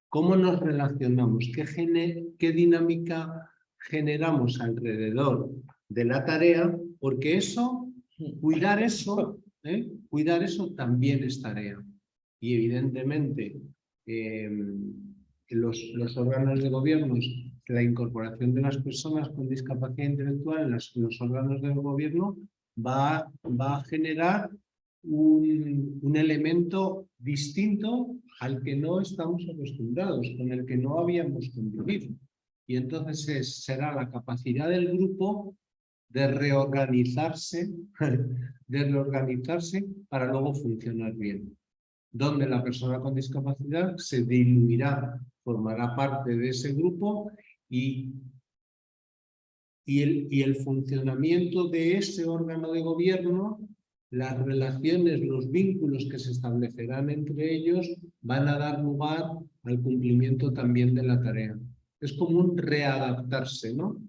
¿Cómo nos relacionamos? ¿Qué, gene, ¿Qué dinámica generamos alrededor de la tarea? Porque eso, cuidar eso, ¿eh? cuidar eso también es tarea. Y evidentemente eh, los, los, órganos de gobierno, la incorporación de las personas con discapacidad intelectual en las, los órganos del gobierno va, va a generar un, un, elemento distinto al que no estamos acostumbrados, con el que no habíamos convivido. Y entonces es, será la capacidad del grupo de reorganizarse, de reorganizarse para luego funcionar bien. Donde la persona con discapacidad se diluirá, formará parte de ese grupo y, y, el, funcionamiento de ese órgano de gobierno las relaciones, los vínculos que se establecerán entre ellos van a dar lugar al cumplimiento también de la tarea. Es como un readaptarse, ¿no?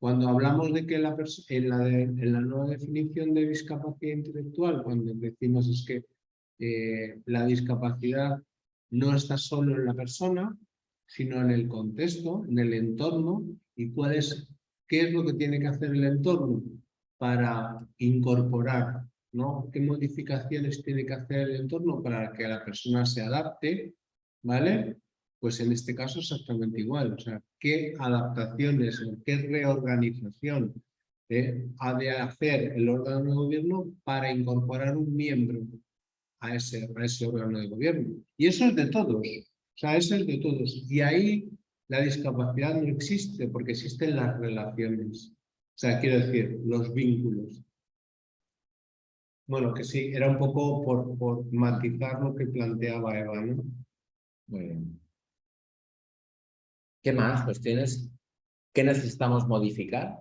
Cuando hablamos de que la en, la en la nueva definición de discapacidad intelectual, cuando decimos es que eh, la discapacidad no está solo en la persona, sino en el contexto, en el entorno, y cuál es, qué es lo que tiene que hacer el entorno para incorporar ¿no? ¿Qué modificaciones tiene que hacer el entorno para que la persona se adapte? ¿Vale? Pues en este caso exactamente igual. O sea, ¿qué adaptaciones, qué reorganización eh, ha de hacer el órgano de gobierno para incorporar un miembro a ese, a ese órgano de gobierno? Y eso es de todos. O sea, eso es de todos. Y ahí la discapacidad no existe porque existen las relaciones. O sea, quiero decir, los vínculos. Bueno, que sí, era un poco por, por matizar lo que planteaba Eva, ¿no? ¿Qué más cuestiones? ¿Qué necesitamos modificar?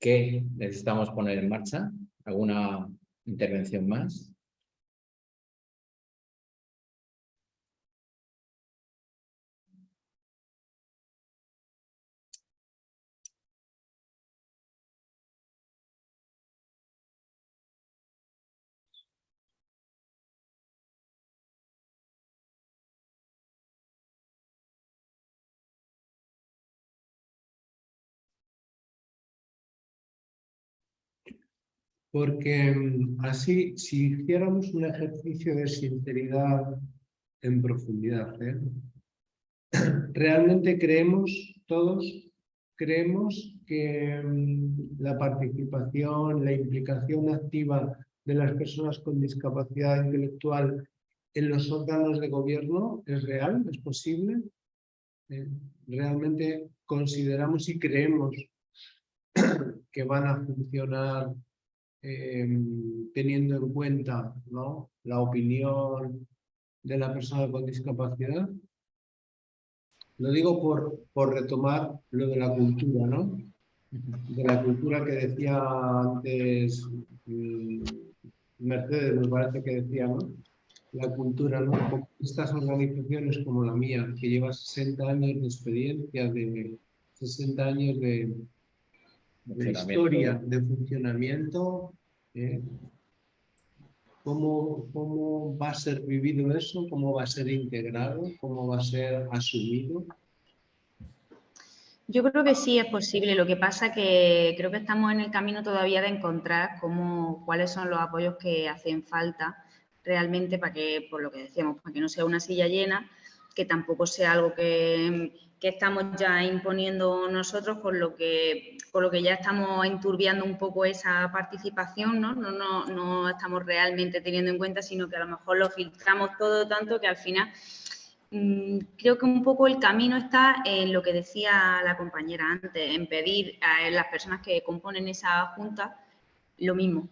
¿Qué necesitamos poner en marcha? ¿Alguna intervención más? Porque mm, así, si hiciéramos un ejercicio de sinceridad en profundidad, ¿eh? realmente creemos todos, creemos que mm, la participación, la implicación activa de las personas con discapacidad intelectual en los órganos de gobierno es real, es posible. Eh, realmente consideramos y creemos que van a funcionar Em, teniendo en cuenta ¿no? la opinión de la persona con discapacidad. Lo digo por, por retomar lo de la cultura, ¿no? De la cultura que decía antes mm, Mercedes, me parece que decía, ¿no? La cultura, ¿no? Estas organizaciones como la mía, que lleva 60 años de experiencia, de 60 años de, de historia, de funcionamiento, ¿eh? ¿Cómo, ¿Cómo va a ser vivido eso? ¿Cómo va a ser integrado? ¿Cómo va a ser asumido? Yo creo que sí es posible. Lo que pasa que creo que estamos en el camino todavía de encontrar cómo, cuáles son los apoyos que hacen falta realmente para que, por lo que decíamos, para que no sea una silla llena, que tampoco sea algo que, estamos ya imponiendo nosotros, con lo que, con lo que ya estamos enturbiando un poco esa participación, ¿no? No, no, no estamos realmente teniendo en cuenta, sino que a lo mejor lo filtramos todo tanto que al final mm, creo que un poco el camino está en lo que decía la compañera antes, en pedir a las personas que componen esa junta lo mismo.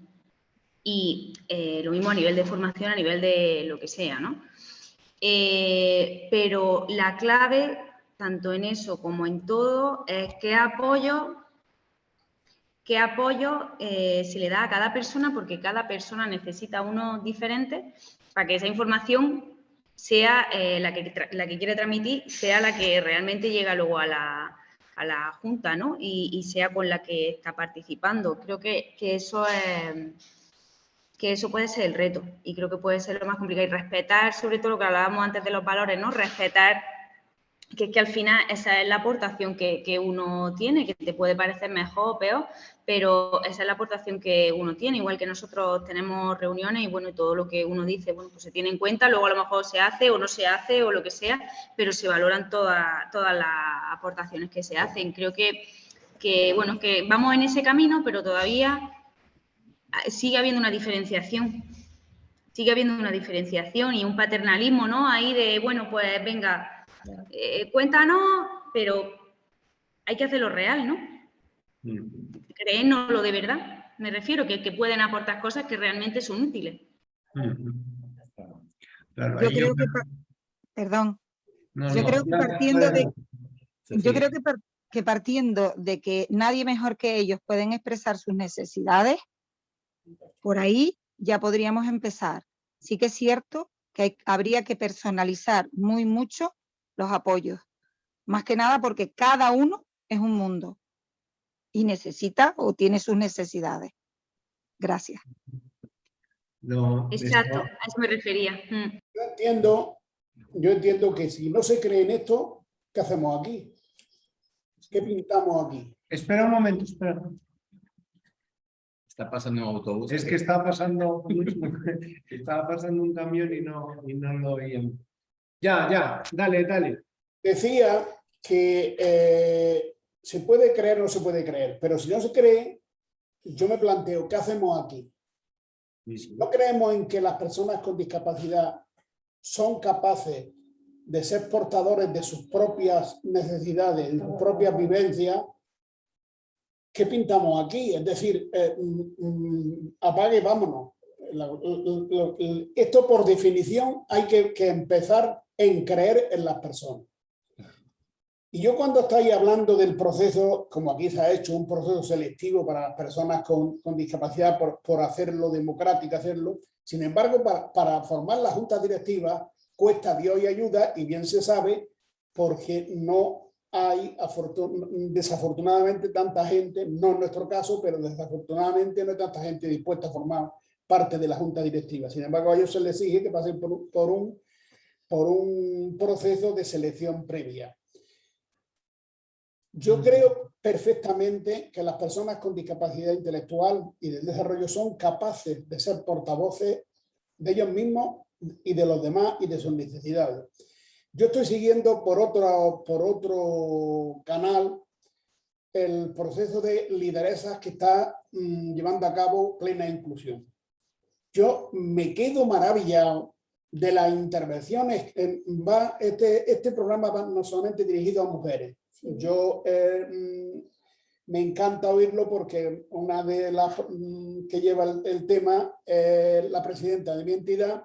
Y eh, lo mismo a nivel de formación, a nivel de lo que sea, ¿no? Eh, pero la clave tanto en eso como en todo, es qué apoyo, qué apoyo eh, se le da a cada persona, porque cada persona necesita uno diferente para que esa información sea eh, la, que, la que quiere transmitir, sea la que realmente llega luego a la, a la Junta ¿no? y, sea con la que está participando. Creo que, que eso es que eso puede ser el reto y creo que puede ser lo más complicado y respetar sobre todo lo que hablábamos antes de los valores, ¿no? Respetar que es que al final esa es la aportación que, uno tiene, que te puede parecer mejor o peor, pero esa es la aportación que uno tiene, igual que nosotros tenemos reuniones y bueno, todo lo que uno dice, bueno, pues se tiene en cuenta, luego a lo mejor se hace o no se hace o lo que sea, pero se valoran todas, todas las aportaciones que se hacen. Creo que, que, bueno, que vamos en ese camino, pero todavía sigue habiendo una diferenciación sigue habiendo una diferenciación y un paternalismo, ¿no? Ahí de, bueno, pues venga, eh, cuéntanos, pero hay que hacerlo real, ¿no? Créenoslo de verdad. Me refiero que, que pueden aportar cosas que realmente son útiles. Claro, Yo creo yo- que, perdón, no, yo no, creo que partiendo de, yo creo que, par- que partiendo de que nadie mejor que ellos pueden expresar sus necesidades, por ahí ya podríamos empezar. Sí que es cierto que hay- habría que personalizar muy mucho los apoyos, más que nada porque cada uno es un mundo y necesita o tiene sus necesidades. Gracias. No, Exacto, a eso me refería. Mm. Yo entiendo, yo entiendo que si no se cree en esto, ¿qué hacemos aquí? ¿Qué pintamos aquí? Espera un momento, espera. Está pasando un autobús. Es que está pasando, estaba pasando un camión y no, y no lo oíamos. Ya, ya, dale, dale. Decía que eh, se puede creer o no se puede creer, pero si no se cree, yo me planteo, ¿qué hacemos aquí? ¿No creemos en que las personas con discapacidad son capaces de ser portadores de sus propias necesidades, de sus propias vivencias? ¿Qué pintamos aquí? Es decir, eh, mm, mm, apague y vámonos. La- Esto por definición hay que, que empezar en creer en las personas. Y yo cuando estáis hablando del proceso, como aquí se ha hecho, un proceso selectivo para las personas con, con discapacidad por, por hacerlo democrático, hacerlo, sin embargo, para, para formar la junta directiva cuesta Dios y ayuda y bien se sabe porque no hay afortun- desafortunadamente tanta gente, no en nuestro caso, pero desafortunadamente no hay tanta gente dispuesta a formar parte de la junta directiva. Sin embargo, a ellos se les exige que pasen por, un- por un, por un proceso de selección previa. Yo creo perfectamente que las personas con discapacidad intelectual y del desarrollo son capaces de ser portavoces de ellos mismos y de los demás y de sus necesidades. Yo estoy siguiendo por otro, por otro canal el proceso de lideresas que está mm, llevando a cabo plena inclusión. Yo me quedo maravillado de las intervenciones. en- va, este, este programa va no solamente dirigido a mujeres. Yo eh, mm, me encanta oírlo porque una de las mm, que lleva el, el tema es la presidenta de mi entidad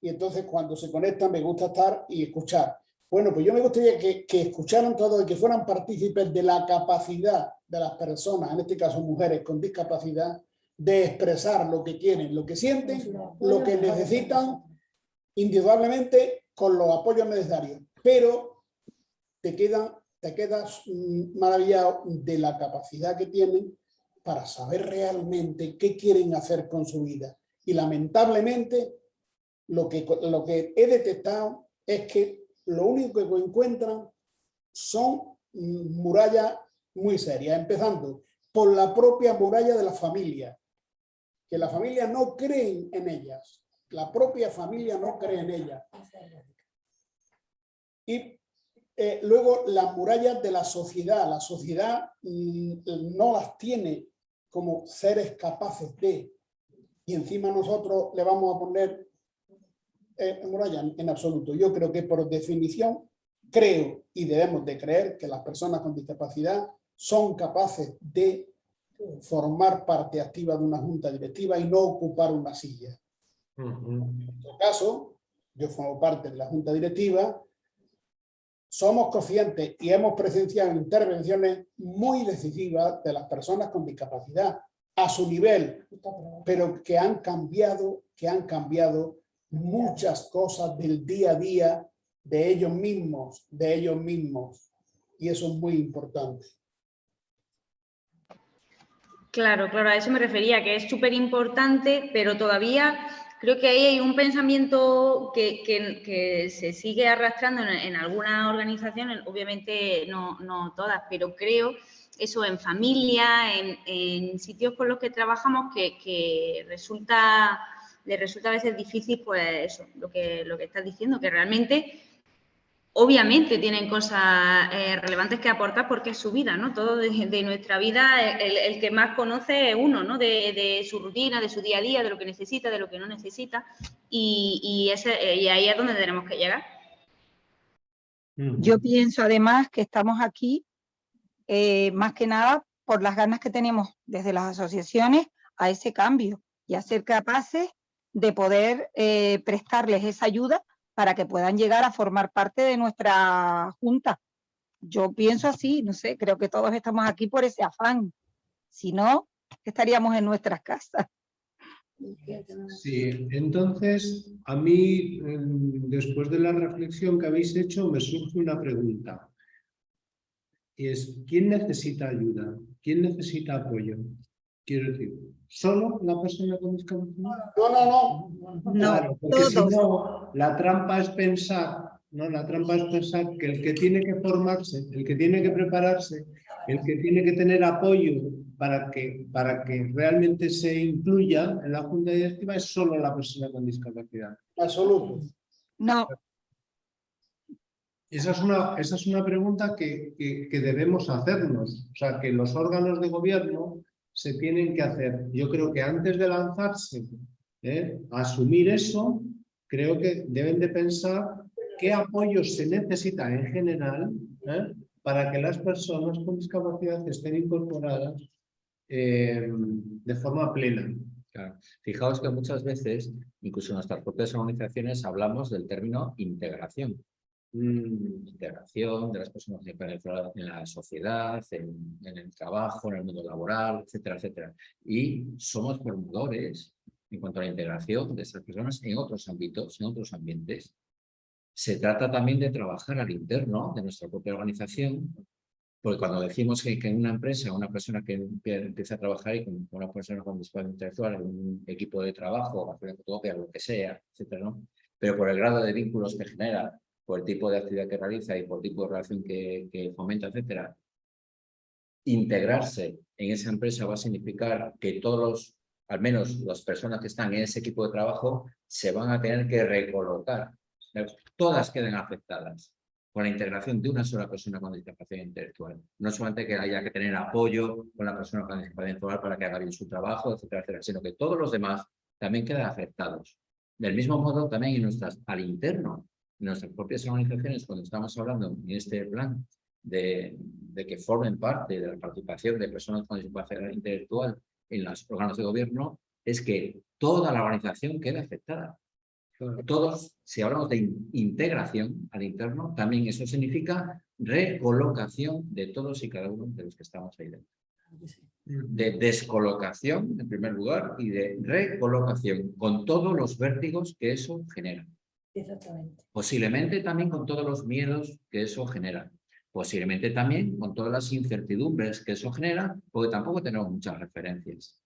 y entonces cuando se conectan me gusta estar y escuchar. Bueno, pues yo me gustaría que, que escucharan todos y que fueran partícipes de la capacidad de las personas, en este caso mujeres con discapacidad, de expresar lo que quieren, lo que sienten, lo que necesitan, indudablemente con los apoyos necesarios. Pero te, quedan, te quedas maravillado de la capacidad que tienen para saber realmente qué quieren hacer con su vida. Y lamentablemente lo que, lo que he detectado es que lo único que encuentran son murallas muy serias, empezando por la propia muralla de la familia, que la familia no creen en ellas, la propia familia no cree en ellas. Y eh, luego las murallas de la sociedad, la sociedad mm, no las tiene como seres capaces de, y encima nosotros le vamos a poner eh, en absoluto. Yo creo que por definición creo y debemos de creer que las personas con discapacidad son capaces de formar parte activa de una junta directiva y no ocupar una silla. En este caso, yo formo parte de la junta directiva, somos conscientes y hemos presenciado intervenciones muy decisivas de las personas con discapacidad a su nivel, pero que han cambiado, que han cambiado muchas cosas del día a día de ellos mismos, de ellos mismos. Y eso es muy importante. Claro, claro, a eso me refería, que es súper importante, pero todavía creo que ahí hay un pensamiento que, que- que se sigue arrastrando en, en algunas organizaciones, obviamente no, no todas, pero creo eso en familia, en, en sitios con los que trabajamos, que, que resulta, les resulta a veces difícil, pues eso, lo que, lo que estás diciendo, que realmente obviamente tienen cosas eh, relevantes que aportar porque es su vida, ¿no? Todo de, de nuestra vida, el, el, que más conoce es uno, ¿no? De, de, su rutina, de su día a día, de lo que necesita, de lo que no necesita. Y, y, ese, y ahí es donde tenemos que llegar. Yo pienso además que estamos aquí eh, más que nada por las ganas que tenemos desde las asociaciones a ese cambio y a ser capaces de poder eh, prestarles esa ayuda para que puedan llegar a formar parte de nuestra junta. Yo pienso así, no sé, creo que todos estamos aquí por ese afán. Si no, estaríamos en nuestras casas. Sí, entonces a mí, después de la reflexión que habéis hecho, me surge una pregunta. Y es, ¿quién necesita ayuda? ¿Quién necesita apoyo? Quiero decir, ¿solo la persona con discapacidad? No, no, no. Claro, porque si no, la trampa es pensar, ¿no? La trampa es pensar que el que tiene que formarse, el que tiene que prepararse, el que tiene que tener apoyo para que, para que realmente se incluya en la junta directiva es solo la persona con discapacidad. Absoluto. No. Esa es una, esa es una pregunta que, que, que debemos hacernos. O sea, que los órganos de gobierno se tienen que hacer. Yo creo que antes de lanzarse ¿eh? a asumir eso, creo que deben de pensar qué apoyo se necesita en general ¿eh? para que las personas con discapacidad estén incorporadas eh, de forma plena. Claro. Fijaos que muchas veces, incluso en nuestras propias organizaciones, hablamos del término integración. Mm, integración de las personas en la sociedad, en, en, el trabajo, en el mundo laboral, etcétera, etcétera. Y somos formadores en cuanto a la integración de estas personas en otros ámbitos, en otros ambientes. Se trata también de trabajar al interno de nuestra propia organización porque cuando decimos que, en una empresa, una persona que empieza a trabajar y con una persona con discapacidad intelectual, en un equipo de trabajo, hacer fotocopia, lo que sea, etcétera, ¿no? Pero por el grado de vínculos que genera, por el tipo de actividad que realiza y por tipo de relación que, que fomenta, etcétera, integrarse en esa empresa va a significar que todos los, al menos las personas que están en ese equipo de trabajo, se van a tener que recolocar. Todas queden afectadas con la integración de una sola persona con discapacidad intelectual. No solamente que haya que tener apoyo con la persona con discapacidad intelectual para que haga bien su trabajo, etcétera, etcétera, sino que todos los demás también quedan afectados. Del mismo modo, también en nuestras, al interno, nuestras propias organizaciones, cuando estamos hablando en este plan de, de que formen parte de la participación de personas con discapacidad intelectual en los órganos de gobierno, es que toda la organización queda afectada todos, si hablamos de integración al interno, también eso significa recolocación de todos y cada uno de los que estamos ahí dentro. De descolocación, en primer lugar, y de recolocación, con todos los vértigos que eso genera. Exactamente. Posiblemente también con todos los miedos que eso genera. Posiblemente también con todas las incertidumbres que eso genera, porque tampoco tenemos muchas referencias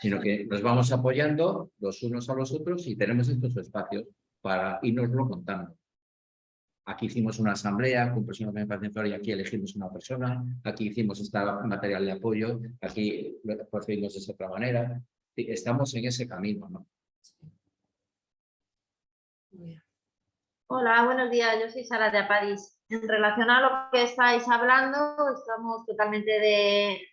sino que nos vamos apoyando los unos a los otros y tenemos estos espacios para irnoslo contando. Aquí hicimos una asamblea con personas de pacientes y aquí elegimos una persona, aquí hicimos este material de apoyo, aquí procedimos de esa otra manera. Estamos en ese camino, ¿no? Hola, buenos días. Yo soy Sara de Apariz. En relación a lo que estáis hablando, estamos totalmente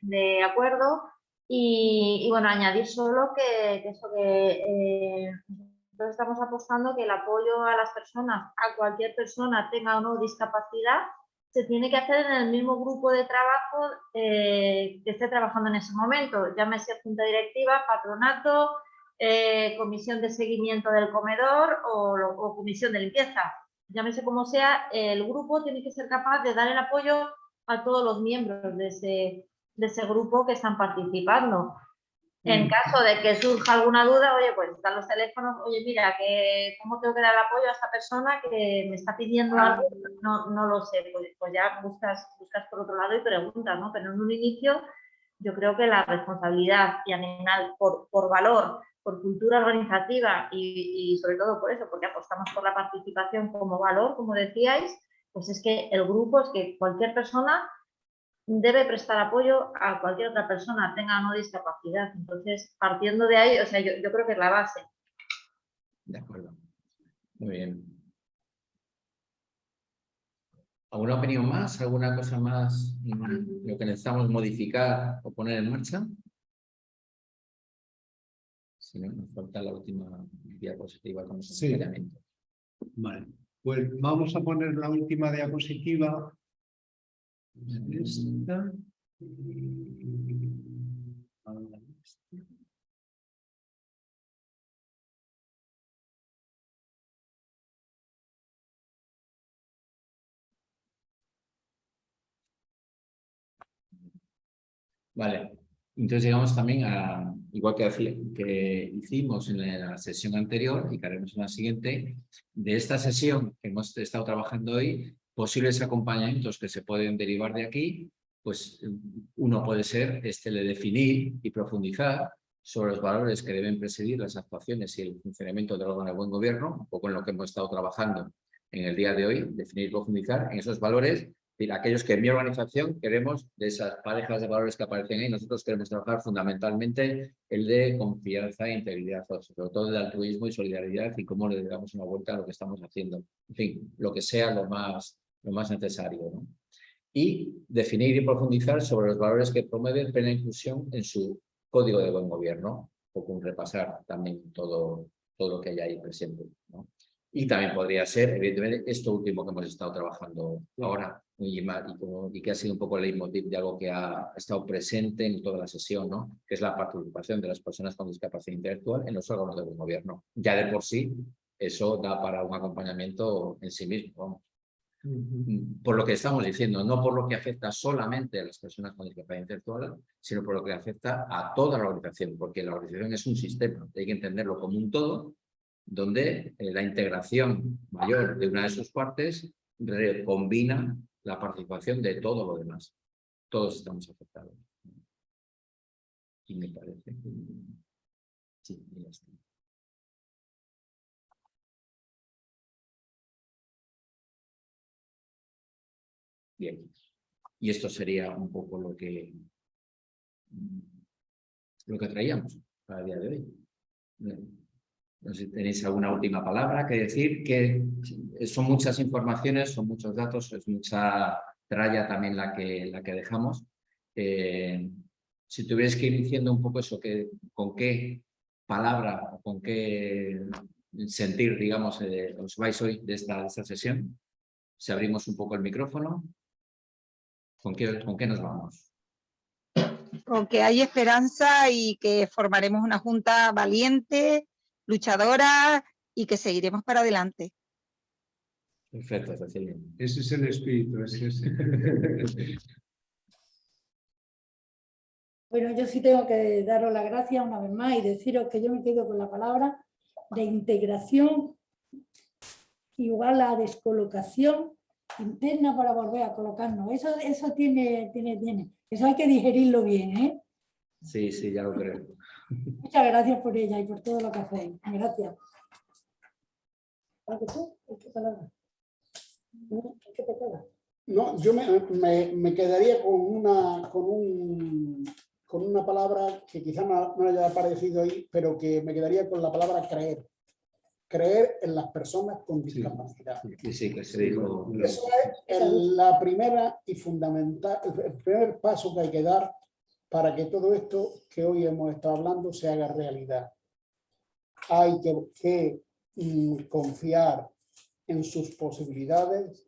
de, acuerdo. Y, bueno, añadir solo que, que eso que eh, nosotros estamos apostando que el apoyo a las personas, a cualquier persona, tenga o no discapacidad, se tiene que hacer en el mismo grupo de trabajo eh, que esté trabajando en ese momento, llámese junta directiva, patronato, eh, comisión de seguimiento del comedor o, o comisión de limpieza. Llámese como sea, el grupo tiene que ser capaz de dar el apoyo a todos los miembros de ese, de ese grupo que están participando. En caso de que surja alguna duda, oye, pues están los teléfonos, oye, mira, que ¿cómo tengo que dar apoyo a esta persona que me está pidiendo algo? No, no lo sé, pues, pues, ya buscas, buscas por otro lado y preguntas, ¿no? Pero en un inicio yo creo que la responsabilidad y animal por, por valor, por cultura organizativa y, y sobre todo por eso, porque apostamos por la participación como valor, como decíais, pues es que el grupo, es que cualquier persona debe prestar apoyo a cualquier otra persona, tenga o no discapacidad. Entonces, partiendo de ahí, o sea, yo, yo creo que es la base. De acuerdo. Muy bien. ¿Alguna opinión más? ¿Alguna cosa más? mm, ¿Lo que necesitamos modificar o poner en marcha? Si no, nos falta la última diapositiva con ese Sí. Vale, pues vamos a poner la última diapositiva. Esta. Vale, entonces llegamos también a, igual que, que hicimos en la sesión anterior y que haremos en la siguiente, de esta sesión que hemos estado trabajando hoy, posibles acompañamientos que se pueden derivar de aquí, pues uno puede ser este de definir y profundizar sobre los valores que deben presidir las actuaciones y el funcionamiento del órgano de buen gobierno, un poco en lo que hemos estado trabajando en el día de hoy, definir y profundizar en esos valores y aquellos que en mi organización queremos, de esas parejas de valores que aparecen ahí, nosotros queremos trabajar fundamentalmente el de confianza e integridad, sobre todo de altruismo y solidaridad y cómo le damos una vuelta a lo que estamos haciendo. En fin, lo que sea lo más, lo más necesario. ¿no? Y definir y profundizar sobre los valores que promueven plena inclusión en su código de buen gobierno, o con repasar también todo, todo lo que hay ahí presente. ¿no? Y también podría ser, evidentemente, esto último que hemos estado trabajando ahora, y, y como- y que ha sido un poco el leitmotiv de algo que ha estado presente en toda la sesión, ¿no? que es la participación de las personas con discapacidad intelectual en los órganos de buen gobierno. Ya de por sí, eso da para un acompañamiento en sí mismo. vamos. Por lo que estamos diciendo, no por lo que afecta solamente a las personas con discapacidad intelectual, sino por lo que afecta a toda la organización, porque la organización es un sistema, hay que entenderlo como un todo, donde eh, la integración mayor de una de sus partes re- combina la participación de todo lo demás. Todos estamos afectados. Y me parece que... Sí, ya está. Bien. Y esto sería un poco lo que lo que traíamos para el día de hoy. No sé si tenéis alguna última palabra que decir, que son muchas informaciones, son muchos datos, es mucha tralla también la que, la que dejamos. Eh, si tuvierais que ir diciendo un poco eso, que, con qué palabra o con qué sentir, digamos, eh, os vais hoy de esta, de esta sesión, si abrimos un poco el micrófono, ¿con qué, con qué nos vamos? con que hay esperanza y que formaremos una junta valiente, luchadora y que seguiremos para adelante. Perfecto, Cecilia. Ese es el espíritu. ese es- Bueno, yo sí tengo que daros las gracias una vez más y deciros que yo me quedo con la palabra de integración igual a descolocación interna para volver a colocarnos. Eso, eso tiene, tiene, tiene. Eso hay que digerirlo bien, ¿eh? Sí, sí, ya lo creo. Muchas gracias por ella y por todo lo que hacéis. Gracias. No, yo me, me- me quedaría con una, con, un, con una palabra que quizá no, no haya aparecido ahí, pero que me quedaría con la palabra creer. Creer en las personas con discapacidad. Sí, sí, que se dijo. Eso es el- la primera y fundamental, el primer paso que hay que dar para que todo esto que hoy hemos estado hablando se haga realidad. Hay que, confiar en sus posibilidades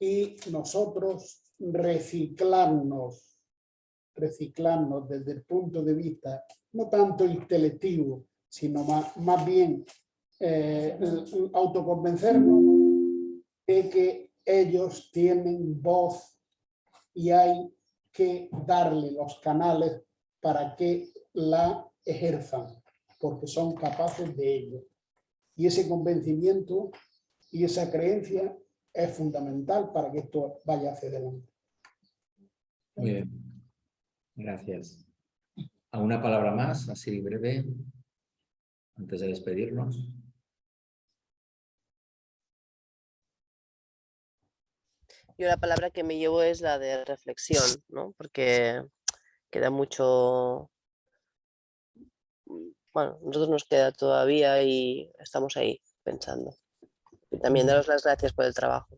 y nosotros reciclarnos, reciclarnos desde el punto de vista no tanto intelectivo, sino más, más bien eh, autoconvencernos de que ellos tienen voz y hay que darle los canales para que la ejerzan, porque son capaces de ello. Y ese convencimiento y esa creencia es fundamental para que esto vaya hacia adelante. Muy bien. Gracias. ¿Alguna palabra más, así breve, antes de despedirnos? Yo la palabra que me llevo es la de reflexión, ¿no? Porque queda mucho... Bueno, nosotros nos queda todavía y estamos ahí pensando. Y también daros las gracias por el trabajo.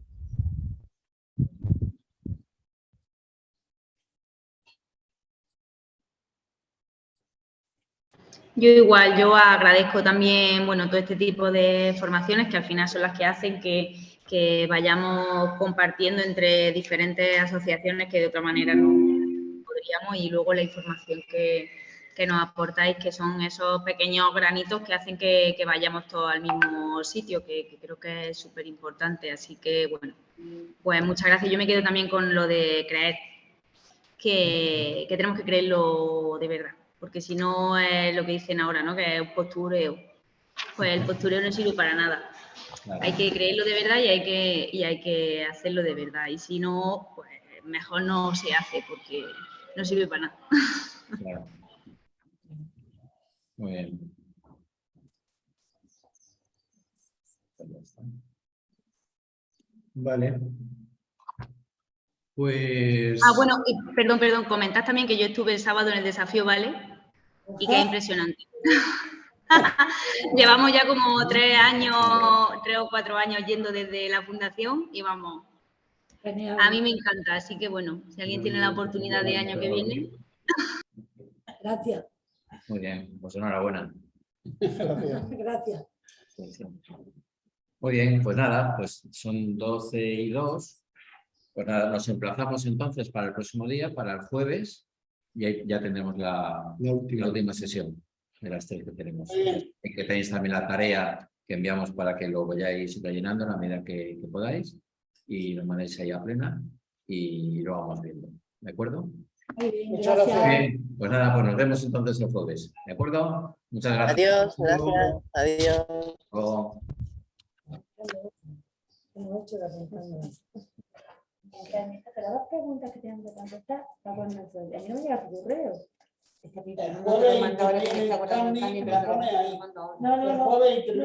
Yo igual, yo agradezco también, bueno, todo este tipo de formaciones que al final son las que hacen que que vayamos compartiendo entre diferentes asociaciones que de otra manera no podríamos y luego la información que, que nos aportáis, que son esos pequeños granitos que hacen que, que vayamos todos al mismo sitio, que, creo que es súper importante. Así que, bueno, pues muchas gracias. Yo me quedo también con lo de creer, que, que tenemos que creerlo de verdad, porque si no es lo que dicen ahora, ¿no? Que es un postureo. Pues el postureo no sirve para nada. Claro. Hay que creerlo de verdad y hay que, y hay que hacerlo de verdad. Y si no, pues mejor no se hace porque no sirve para nada. Claro. Muy bien. Pues. Vale. Pues. Ah, bueno, y perdón, perdón, comentad también que yo estuve el sábado en el desafío, ¿vale? Y que es impresionante. Llevamos ya como tres años, tres o cuatro años yendo desde la fundación y vamos, Genial. a mí me encanta, así que bueno, si alguien tiene la oportunidad de año que viene, Gracias, Muy bien, pues enhorabuena. Gracias. gracias. Muy bien, pues nada, pues son 12 y 2. Pues nada, nos emplazamos entonces para el próximo día, para el jueves, y ahí ya tendremos la, La última. la última sesión de las tres que tenemos. Y que tenéis también la tarea que enviamos para que lo vayáis rellenando a la medida que, que podáis y lo mandéis ahí a plena y lo vamos viendo. ¿De acuerdo? Muy bien, Muchas gracias. Bien, pues nada, pues nos vemos entonces el jueves. ¿De acuerdo? Muchas gracias. Adiós, gracias. Adiós. Preguntas que que contestar. A mí no me llega tu correo. Es que a mí El no me lo jueves manda ahora que me interviene está guardando Tani, Tani, me pero la no pone lo ahí. manda ahora. No, no, no.